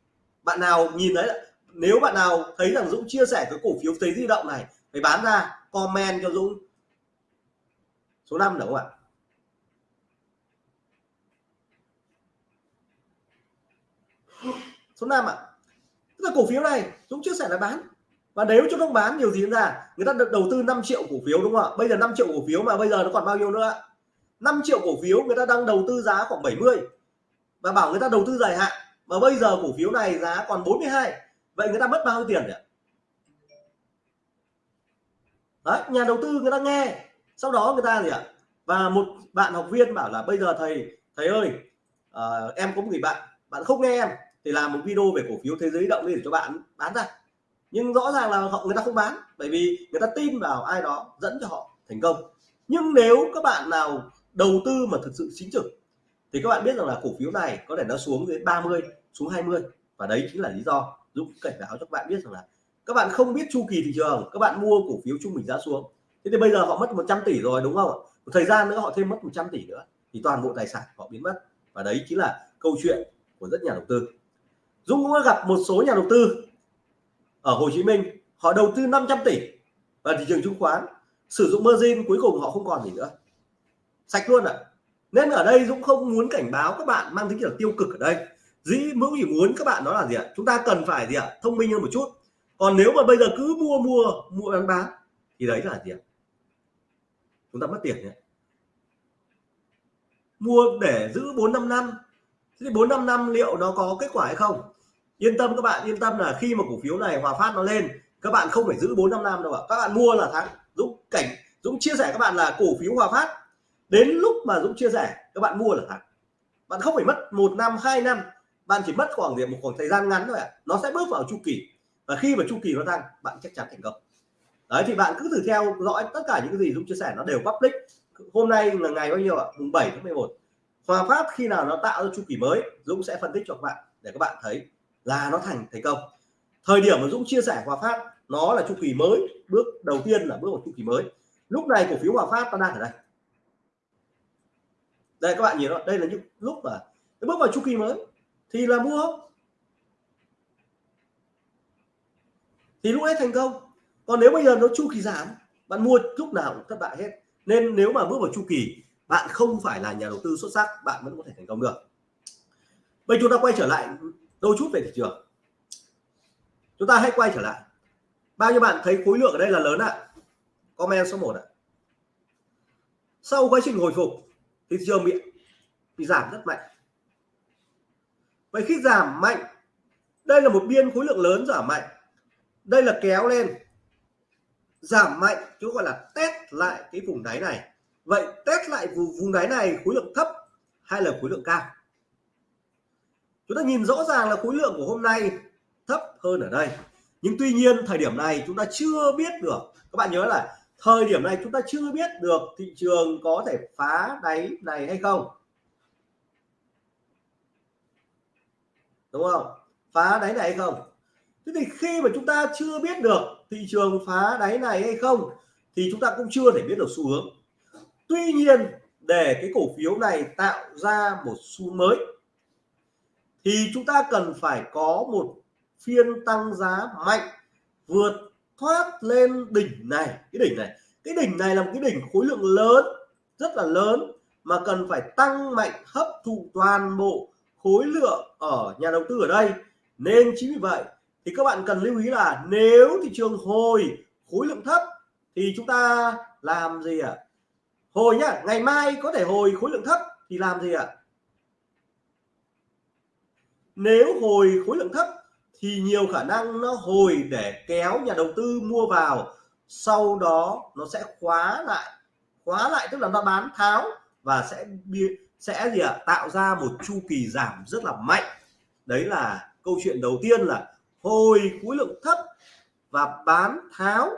Bạn nào nhìn thấy nếu bạn nào thấy rằng Dũng chia sẻ cái cổ phiếu thế di động này, phải bán ra, comment cho Dũng. Số 5 đúng không ạ? Số 5 ạ. Tức là cổ phiếu này, Dũng chia sẻ là bán. Và nếu chúng không bán, nhiều gì ra? Người ta được đầu tư 5 triệu cổ phiếu đúng không ạ? Bây giờ 5 triệu cổ phiếu mà bây giờ nó còn bao nhiêu nữa 5 triệu cổ phiếu người ta đang đầu tư giá khoảng 70 và bảo người ta đầu tư dài hạn. Mà bây giờ cổ phiếu này giá còn 42 vậy người ta mất bao nhiêu tiền vậy Đấy, nhà đầu tư người ta nghe. Sau đó người ta gì ạ? Và một bạn học viên bảo là bây giờ thầy thầy ơi à, em có một người bạn bạn không nghe em thì làm một video về cổ phiếu thế giới động đi để cho bạn bán ra. Nhưng rõ ràng là họ người ta không bán bởi vì người ta tin vào ai đó dẫn cho họ thành công. Nhưng nếu các bạn nào đầu tư mà thực sự chính trực thì các bạn biết rằng là cổ phiếu này có thể nó xuống dưới 30 xuống 20 và đấy chính là lý do Dũng cảnh báo cho các bạn biết rằng là các bạn không biết chu kỳ thị trường, các bạn mua cổ phiếu trung bình giá xuống. Thế thì bây giờ họ mất 100 tỷ rồi, đúng không một thời gian nữa họ thêm mất 100 tỷ nữa, thì toàn bộ tài sản họ biến mất. Và đấy chính là câu chuyện của rất nhà đầu tư. Dũng cũng gặp một số nhà đầu tư ở Hồ Chí Minh, họ đầu tư 500 tỷ vào thị trường chứng khoán, sử dụng margin, cuối cùng họ không còn gì nữa. Sạch luôn ạ. À. nên ở đây Dũng không muốn cảnh báo các bạn mang tính kiểu tiêu cực ở đây dĩ Dũng chỉ muốn các bạn đó là gì ạ? Chúng ta cần phải gì ạ? Thông minh hơn một chút. Còn nếu mà bây giờ cứ mua mua mua bán bán, thì đấy là gì ạ? Chúng ta mất tiền nhé. Mua để giữ bốn năm năm. Thì bốn năm năm liệu nó có kết quả hay không? Yên tâm các bạn, yên tâm là khi mà cổ phiếu này, hòa phát nó lên, các bạn không phải giữ bốn năm năm đâu ạ. Các bạn mua là thắng dũng cảnh, dũng chia sẻ các bạn là cổ phiếu hòa phát, đến lúc mà dũng chia sẻ, các bạn mua là thắng bạn không phải mất một năm, hai năm bạn chỉ mất khoảng một khoảng thời gian ngắn thôi ạ. Nó sẽ bước vào chu kỳ. Và khi mà chu kỳ nó tăng bạn chắc chắn thành công. Đấy, thì bạn cứ thử theo dõi tất cả những cái gì dũng chia sẻ, nó đều public. Hôm nay là ngày bao nhiêu ạ? Mùng 7 tháng 11 Hòa Phát khi nào nó tạo ra chu kỳ mới, Dũng sẽ phân tích cho các bạn để các bạn thấy là nó thành thành công. Thời điểm mà Dũng chia sẻ Hòa Phát, nó là chu kỳ mới, bước đầu tiên là bước vào chu kỳ mới. Lúc này cổ phiếu Hòa Phát nó đang ở đây. Đây, các bạn nhìn đó đây là những lúc mà bước vào chu kỳ mới thì là mua. Thì lúc ấy thành công. Còn nếu bây giờ nó chu kỳ giảm, bạn mua lúc nào cũng thất bại hết. Nên nếu mà bước vào chu kỳ, bạn không phải là nhà đầu tư xuất sắc, bạn vẫn có thể thành công được. Bây chúng ta quay trở lại đôi chút về thị trường. Chúng ta hãy quay trở lại. Bao nhiêu bạn thấy khối lượng ở đây là lớn ạ? À? comment số 1 ạ. À. sau quá trình hồi phục thị trường bị bị giảm rất mạnh vậy khi giảm mạnh đây là một biên khối lượng lớn giảm mạnh. Đây là kéo lên. Giảm mạnh chúng gọi là test lại cái vùng đáy này. Vậy test lại vùng, vùng đáy này khối lượng thấp hay là khối lượng cao? Chúng ta nhìn rõ ràng là khối lượng của hôm nay thấp hơn ở đây. Nhưng tuy nhiên thời điểm này chúng ta chưa biết được. Các bạn nhớ là thời điểm này chúng ta chưa biết được thị trường có thể phá đáy này hay không. Đúng không? Phá đáy này hay không? Thế thì khi mà chúng ta chưa biết được thị trường phá đáy này hay không, thì chúng ta cũng chưa thể biết được xu hướng. Tuy nhiên, để cái cổ phiếu này tạo ra một xu mới, thì chúng ta cần phải có một phiên tăng giá mạnh vượt thoát lên đỉnh này. Cái đỉnh này, cái đỉnh này là một cái đỉnh khối lượng lớn, rất là lớn, mà cần phải tăng mạnh hấp thụ toàn bộ khối lượng ở nhà đầu tư ở đây nên chính vì vậy thì các bạn cần lưu ý là nếu thị trường hồi khối lượng thấp thì chúng ta làm gì ạ à? hồi nhá, ngày mai có thể hồi khối lượng thấp thì làm gì ạ à? nếu hồi khối lượng thấp thì nhiều khả năng nó hồi để kéo nhà đầu tư mua vào sau đó nó sẽ khóa lại khóa lại tức là nó bán tháo và sẽ sẽ gì ạ? À? tạo ra một chu kỳ giảm rất là mạnh. Đấy là câu chuyện đầu tiên là hồi khối lượng thấp và bán tháo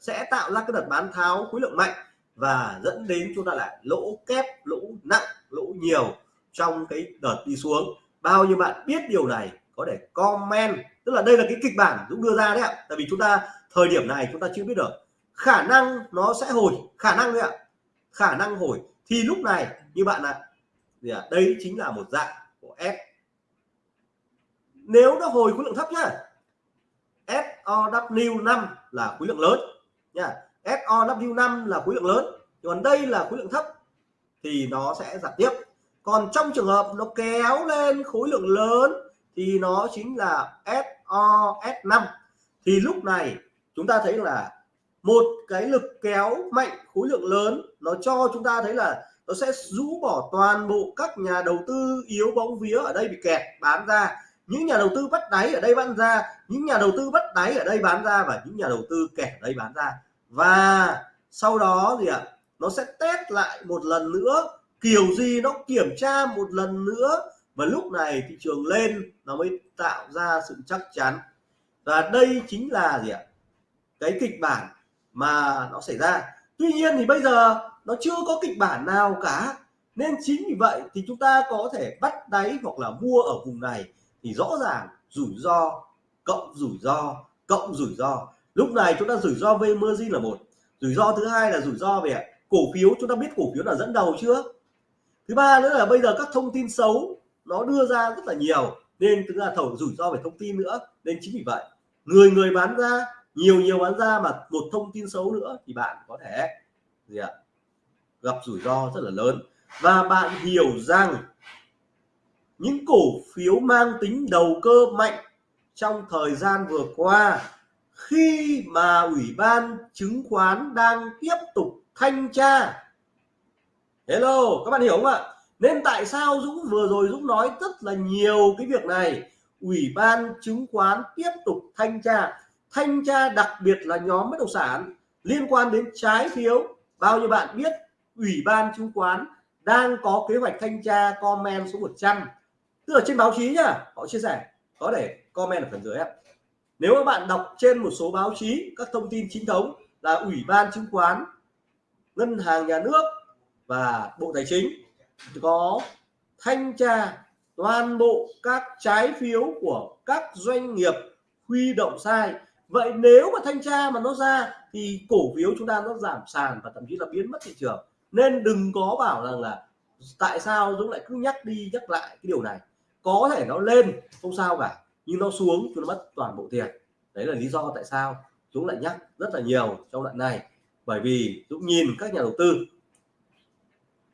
sẽ tạo ra cái đợt bán tháo khối lượng mạnh và dẫn đến chúng ta lại lỗ kép, lỗ nặng, lỗ nhiều trong cái đợt đi xuống. Bao nhiêu bạn biết điều này có thể comment. Tức là đây là cái kịch bản Dũng đưa ra đấy ạ. Tại vì chúng ta thời điểm này chúng ta chưa biết được. Khả năng nó sẽ hồi. Khả năng đấy ạ. Khả năng hồi. Thì lúc này như bạn ạ gì à? đây chính là một dạng của S. Nếu nó hồi khối lượng thấp nhá SOW 5 là khối lượng lớn nha SOW5 là khối lượng lớn, còn đây là khối lượng thấp thì nó sẽ giảm tiếp. Còn trong trường hợp nó kéo lên khối lượng lớn thì nó chính là SOS5 thì lúc này chúng ta thấy là một cái lực kéo mạnh khối lượng lớn nó cho chúng ta thấy là nó sẽ rũ bỏ toàn bộ các nhà đầu tư yếu bóng vía ở đây bị kẹt, bán ra. Những nhà đầu tư bắt đáy ở đây bán ra, những nhà đầu tư bắt đáy ở đây bán ra và những nhà đầu tư kẹt ở đây bán ra. Và sau đó gì ạ? Nó sẽ test lại một lần nữa, kiểu gì nó kiểm tra một lần nữa. Và lúc này thị trường lên, nó mới tạo ra sự chắc chắn. Và đây chính là gì ạ? Cái kịch bản mà nó xảy ra. Tuy nhiên thì bây giờ nó chưa có kịch bản nào cả. Nên chính vì vậy thì chúng ta có thể bắt đáy hoặc là mua ở vùng này. Thì rõ ràng rủi ro, cộng rủi ro, cộng rủi ro. Lúc này chúng ta rủi ro về margin là một. Rủi ro thứ hai là rủi ro về cổ phiếu, chúng ta biết cổ phiếu là dẫn đầu chưa? Thứ ba nữa là bây giờ các thông tin xấu, nó đưa ra rất là nhiều. Nên tức là thầu rủi ro về thông tin nữa. Nên chính vì vậy, người người bán ra, nhiều nhiều bán ra mà một thông tin xấu nữa thì bạn có thể gì ạ? Gặp rủi ro rất là lớn. Và bạn hiểu rằng những cổ phiếu mang tính đầu cơ mạnh trong thời gian vừa qua, khi mà ủy ban chứng khoán đang tiếp tục thanh tra. Hello, các bạn hiểu không ạ? Nên tại sao Dũng vừa rồi Dũng nói rất là nhiều cái việc này? Ủy ban chứng khoán tiếp tục thanh tra. Thanh tra đặc biệt là nhóm bất động sản liên quan đến trái phiếu. Bao nhiêu bạn biết ủy ban chứng khoán đang có kế hoạch thanh tra comment số 100 tức là trên báo chí nhá, họ chia sẻ, có để comment ở phần dưới nếu các bạn đọc trên một số báo chí, các thông tin chính thống là ủy ban chứng khoán, ngân hàng nhà nước và bộ tài chính có thanh tra toàn bộ các trái phiếu của các doanh nghiệp huy động sai. Vậy nếu mà thanh tra mà nó ra thì cổ phiếu chúng ta nó giảm sàn và thậm chí là biến mất thị trường nên đừng có bảo rằng là tại sao Dũng lại cứ nhắc đi nhắc lại cái điều này. Có thể nó lên, không sao cả, nhưng nó xuống chúng nó mất toàn bộ tiền. Đấy là lý do tại sao Dũng lại nhắc rất là nhiều trong đoạn này. Bởi vì Dũng nhìn các nhà đầu tư,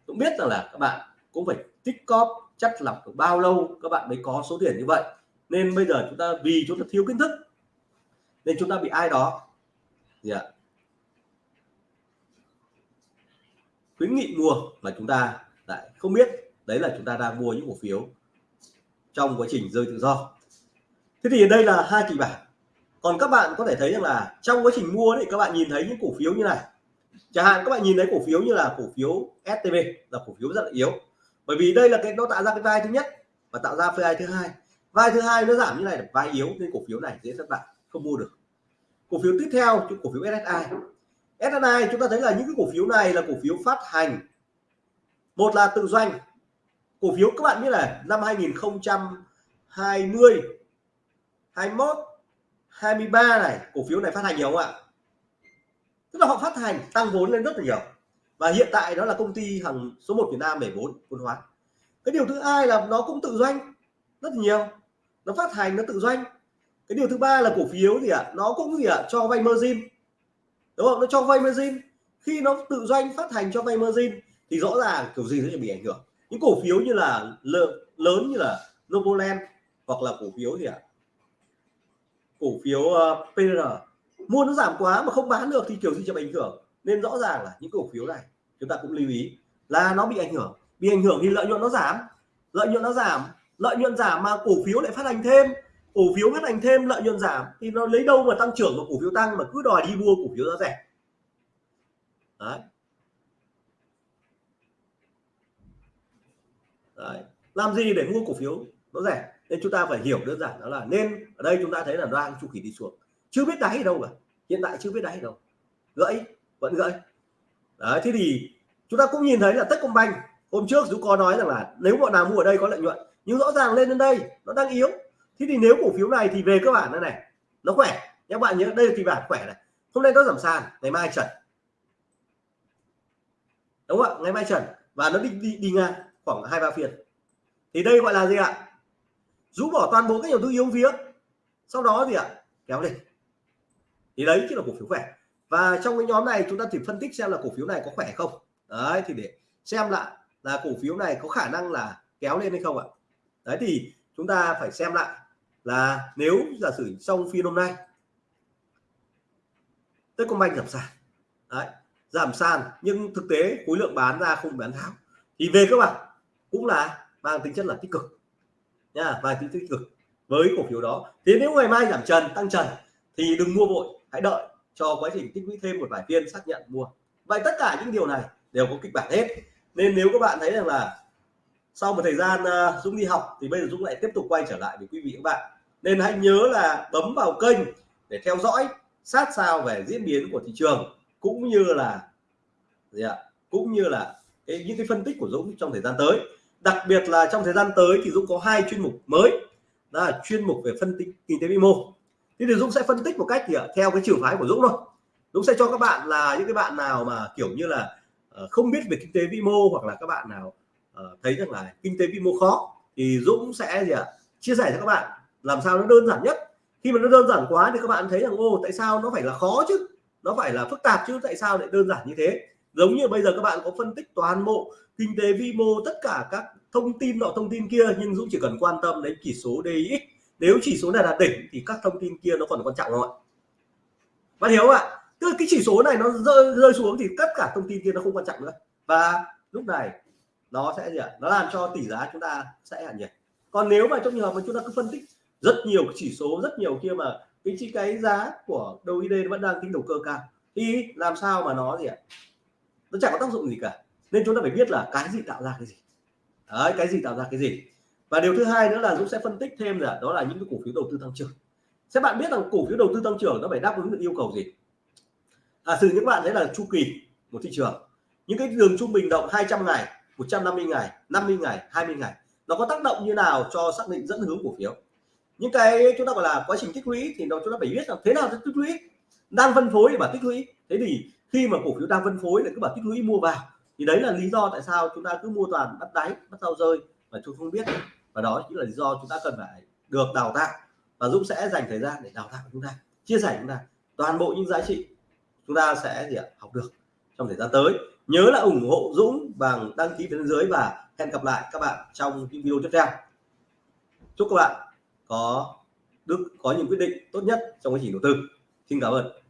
Dũng biết rằng là các bạn cũng phải tích cóp chắc lọc được bao lâu các bạn mới có số tiền như vậy. Nên bây giờ chúng ta vì chúng ta thiếu kiến thức, nên chúng ta bị ai đó, gì ạ khuyến nghị mua mà chúng ta lại không biết. Đấy là chúng ta đang mua những cổ phiếu trong quá trình rơi tự do. Thế thì đây là hai kịch bản. Còn các bạn có thể thấy rằng là trong quá trình mua thì các bạn nhìn thấy những cổ phiếu như này. Chẳng hạn các bạn nhìn thấy cổ phiếu như là cổ phiếu STB là cổ phiếu rất là yếu. Bởi vì đây là cái, nó tạo ra cái vai thứ nhất và tạo ra vai thứ hai. Vai thứ hai nó giảm như này là vai yếu, nên cổ phiếu này dễ thất bại, không mua được. Cổ phiếu tiếp theo, cổ phiếu SSI SSI chúng ta thấy là những cái cổ phiếu này là cổ phiếu phát hành. Một là tự doanh. Cổ phiếu các bạn biết là năm 2020 21 23 này, cổ phiếu này phát hành nhiều không ạ? Tức là họ phát hành, tăng vốn lên rất là nhiều. Và hiện tại đó là công ty hàng số 1 Việt Nam 74 vốn hóa. Cái điều thứ hai là nó cũng tự doanh rất nhiều. Nó phát hành, nó tự doanh. Cái điều thứ ba là cổ phiếu gì ạ à? nó cũng gì ạ à? cho vay margin đúng không? Nó cho vay margin khi nó tự doanh phát hành cho vay margin thì rõ ràng kiểu gì nó sẽ bị ảnh hưởng. Những cổ phiếu như là lớn như là Novoland hoặc là cổ phiếu gì ạ? À? cổ phiếu ờ, uh, PR mua nó giảm quá mà không bán được thì kiểu gì sẽ bị ảnh hưởng. Nên rõ ràng là những cổ phiếu này chúng ta cũng lưu ý là nó bị ảnh hưởng. Bị ảnh hưởng thì lợi nhuận nó giảm. Lợi nhuận nó giảm. Lợi nhuận giảm mà cổ phiếu lại phát hành thêm cổ phiếu phát hành thêm, lợi nhuận giảm, thì nó lấy đâu mà tăng trưởng mà cổ phiếu tăng mà cứ đòi đi mua cổ phiếu giá rẻ? Đấy. Đấy. làm gì để mua cổ phiếu nó rẻ? Nên chúng ta phải hiểu đơn giản đó là nên ở đây chúng ta thấy là đang chu kỳ đi xuống. Chưa biết đáy đâu cả. Hiện tại chưa biết đáy đâu. Gãy, vẫn gãy. Đấy, thế thì chúng ta cũng nhìn thấy là Techcombank hôm trước chúng có nói rằng là nếu bọn nào mua ở đây có lợi nhuận, nhưng rõ ràng lên đến đây, nó đang yếu thế thì nếu cổ phiếu này thì về cơ bản đây này nó khỏe. Các bạn nhớ đây là kịch bản khỏe này. Hôm nay nó giảm sàn ngày mai trần. Đúng không ạ? Ngày mai trần. Và nó đi đi, đi ngang khoảng hai ba phiên. Thì đây gọi là gì ạ? Rũ bỏ toàn bộ các nhà đầu tư yếu vía sau đó gì ạ? Kéo lên. Thì đấy chính là cổ phiếu khỏe. Và trong cái nhóm này chúng ta thì phân tích xem là cổ phiếu này có khỏe không. Đấy thì để xem lại là cổ phiếu này có khả năng là kéo lên hay không ạ. Đấy thì chúng ta phải xem lại là nếu giả sử trong phiên hôm nay Techcombank giảm sàn đấy giảm sàn nhưng thực tế khối lượng bán ra không bán tháo thì về các bạn cũng là mang tính chất là tích cực nha và tính tích cực với cổ phiếu đó. Thế nếu ngày mai giảm trần tăng trần thì đừng mua vội hãy đợi cho quá trình tích lũy thêm một vài phiên xác nhận mua. Vậy tất cả những điều này đều có kịch bản hết. Nên nếu các bạn thấy rằng là sau một thời gian uh, Dũng đi học thì bây giờ Dũng lại tiếp tục quay trở lại với quý vị các bạn nên hãy nhớ là bấm vào kênh để theo dõi sát sao về diễn biến của thị trường cũng như là gì ạ? Cũng như là cái, những cái phân tích của Dũng trong thời gian tới. Đặc biệt là trong thời gian tới thì Dũng có hai chuyên mục mới đó là chuyên mục về phân tích kinh tế vĩ mô. Thì Dũng sẽ phân tích một cách thì theo cái trường phái của Dũng thôi. Dũng sẽ cho các bạn là những cái bạn nào mà kiểu như là ờ, không biết về kinh tế vĩ mô hoặc là các bạn nào ờ, thấy rằng là kinh tế vĩ mô khó thì Dũng sẽ gì ạ? Chia sẻ cho các bạn làm sao nó đơn giản nhất? Khi mà nó đơn giản quá thì các bạn thấy rằng, ô, tại sao nó phải là khó chứ? Nó phải là phức tạp chứ? Tại sao lại đơn giản như thế? Giống như bây giờ các bạn có phân tích toàn bộ kinh tế vi mô, tất cả các thông tin nọ, thông tin kia, nhưng Dũng chỉ cần quan tâm đến chỉ số DX nếu chỉ số này là đỉnh thì các thông tin kia nó còn quan trọng không ạ? Bạn hiểu không ạ? Tức là cái chỉ số này nó rơi rơi xuống thì tất cả thông tin kia nó không quan trọng nữa. Và lúc này, nó sẽ gì ạ? Nó làm cho tỷ giá chúng ta sẽ hạn nhiệt còn nếu mà trong trường hợp mà chúng ta cứ phân tích rất nhiều chỉ số, rất nhiều kia mà cái chi cái giá của đầu ID vẫn đang tính đầu cơ cao. Thì làm sao mà nó gì ạ? Nó chẳng có tác dụng gì cả. Nên chúng ta phải biết là cái gì tạo ra cái gì. Đấy, cái gì tạo ra cái gì. Và điều thứ hai nữa là Dũng sẽ phân tích thêm là đó là những cái cổ phiếu đầu tư tăng trưởng. Sẽ bạn biết rằng cổ phiếu đầu tư tăng trưởng nó phải đáp ứng được yêu cầu gì? À từ những bạn thấy là chu kỳ một thị trường, những cái đường trung bình động 200 ngày 150 ngày 50 ngày 20 ngày, nó có tác động như nào cho xác định dẫn hướng cổ phiếu? Những cái chúng ta gọi là quá trình tích lũy thì nó chúng ta phải biết là thế nào là tích lũy, đang phân phối thì bảo tích lũy. Thế thì khi mà cổ phiếu đang phân phối lại cứ bảo tích lũy mua vào, thì đấy là lý do tại sao chúng ta cứ mua toàn bắt đáy, bắt sau rơi mà chúng không biết. Và đó chính là lý do chúng ta cần phải được đào tạo và Dũng sẽ dành thời gian để đào tạo chúng ta, chia sẻ chúng ta toàn bộ những giá trị chúng ta sẽ gì ạ, học được trong thời gian tới. Nhớ là ủng hộ Dũng bằng đăng ký phía bên dưới và hẹn gặp lại các bạn trong những video tiếp theo. Chúc các bạn có, được, có những quyết định tốt nhất trong quá trình đầu tư. Xin cảm ơn.